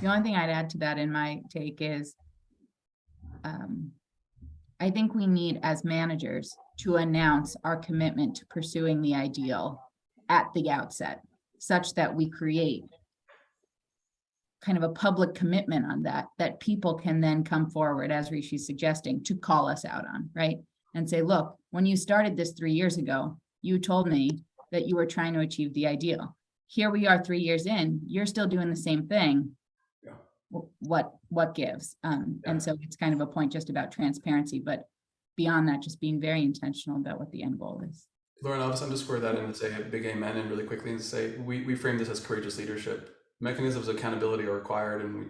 The only thing I'd add to that in my take is um, I think we need as managers to announce our commitment to pursuing the ideal at the outset, such that we create kind of a public commitment on that, that people can then come forward, as Rishi's suggesting, to call us out on, right? And say, look, when you started this three years ago, you told me that you were trying to achieve the ideal. Here we are three years in, you're still doing the same thing. Yeah. Wh- What, what gives? Um, and so it's kind of a point just about transparency, but beyond that, just being very intentional about what the end goal is. Lauren, I'll just underscore that and say a big amen and really quickly and say we, we frame this as courageous leadership. Mechanisms of accountability are required, and we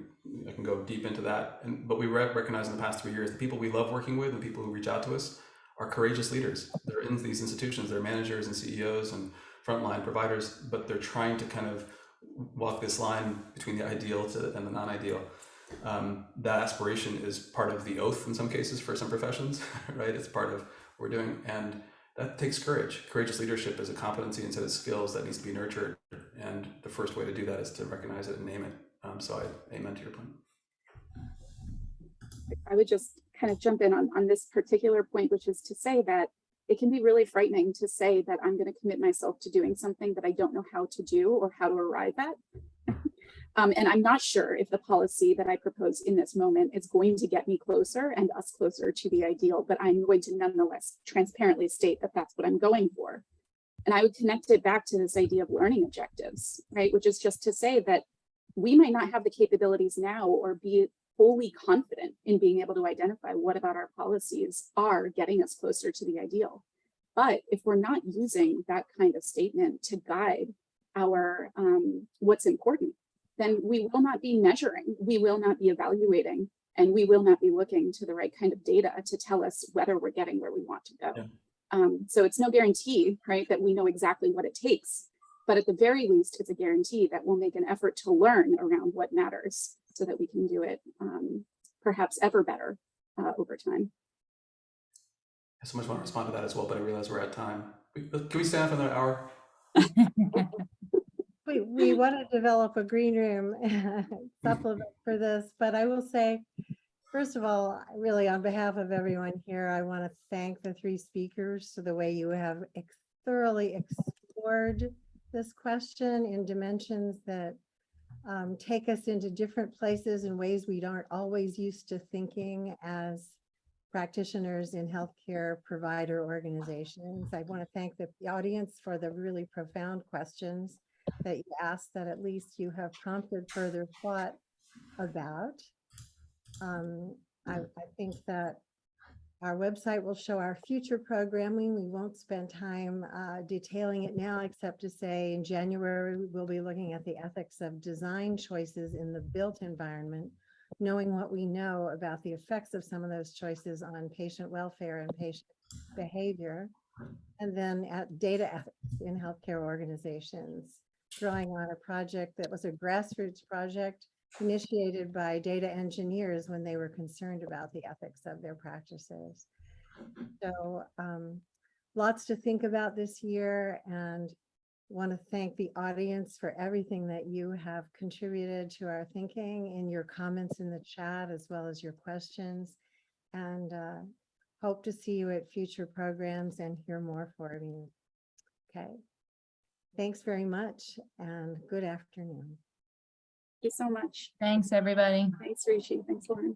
I can go deep into that. And but we re- recognize in the past three years the people we love working with and people who reach out to us are courageous leaders. They're in these institutions, they're managers and CEOs and frontline providers, but they're trying to kind of walk this line between the ideal to and the non-ideal. Um, that aspiration is part of the oath in some cases for some professions, right? It's part of what we're doing, and that takes courage. Courageous leadership is a competency set of skills that needs to be nurtured, and the first way to do that is to recognize it and name it. Um, so I amen to your point. I would just kind of jump in on, on this particular point, which is to say that it can be really frightening to say that I'm going to commit myself to doing something that I don't know how to do or how to arrive at. um, and I'm not sure if the policy that I propose in this moment is going to get me closer and us closer to the ideal, but I'm going to nonetheless transparently state that that's what I'm going for. And I would connect it back to this idea of learning objectives, right? Which is just to say that we might not have the capabilities now or be fully confident in being able to identify what about our policies are getting us closer to the ideal. But if we're not using that kind of statement to guide our um, what's important, then we will not be measuring, we will not be evaluating, and we will not be looking to the right kind of data to tell us whether we're getting where we want to go. Yeah. Um, so it's no guarantee, right, that we know exactly what it takes, but at the very least, it's a guarantee that we'll make an effort to learn around what matters so that we can do it um, perhaps ever better uh, over time. I so much want to respond to that as well, but I realize we're at time. Can we stay on for another hour? We, we want to develop a green room supplement for this, but I will say, first of all, really on behalf of everyone here, I want to thank the three speakers for the way you have ex- thoroughly explored this question in dimensions that um, take us into different places in ways we aren't always used to thinking as practitioners in healthcare provider organizations. I want to thank the the audience for the really profound questions that you asked that at least you have prompted further thought about. Um, I, I think that Our website will show our future programming. We won't spend time uh, detailing it now, except to say in January, we'll be looking at the ethics of design choices in the built environment, knowing what we know about the effects of some of those choices on patient welfare and patient behavior. And then at data ethics in healthcare organizations, drawing on a project that was a grassroots project initiated by data engineers when they were concerned about the ethics of their practices. So um, lots to think about this year and want to thank the audience for everything that you have contributed to our thinking in your comments in the chat as well as your questions. And uh, hope to see you at future programs and hear more from you. Okay. Thanks very much and good afternoon. Thank you so much. Thanks, everybody. Thanks, Rishi. Thanks, Lauren.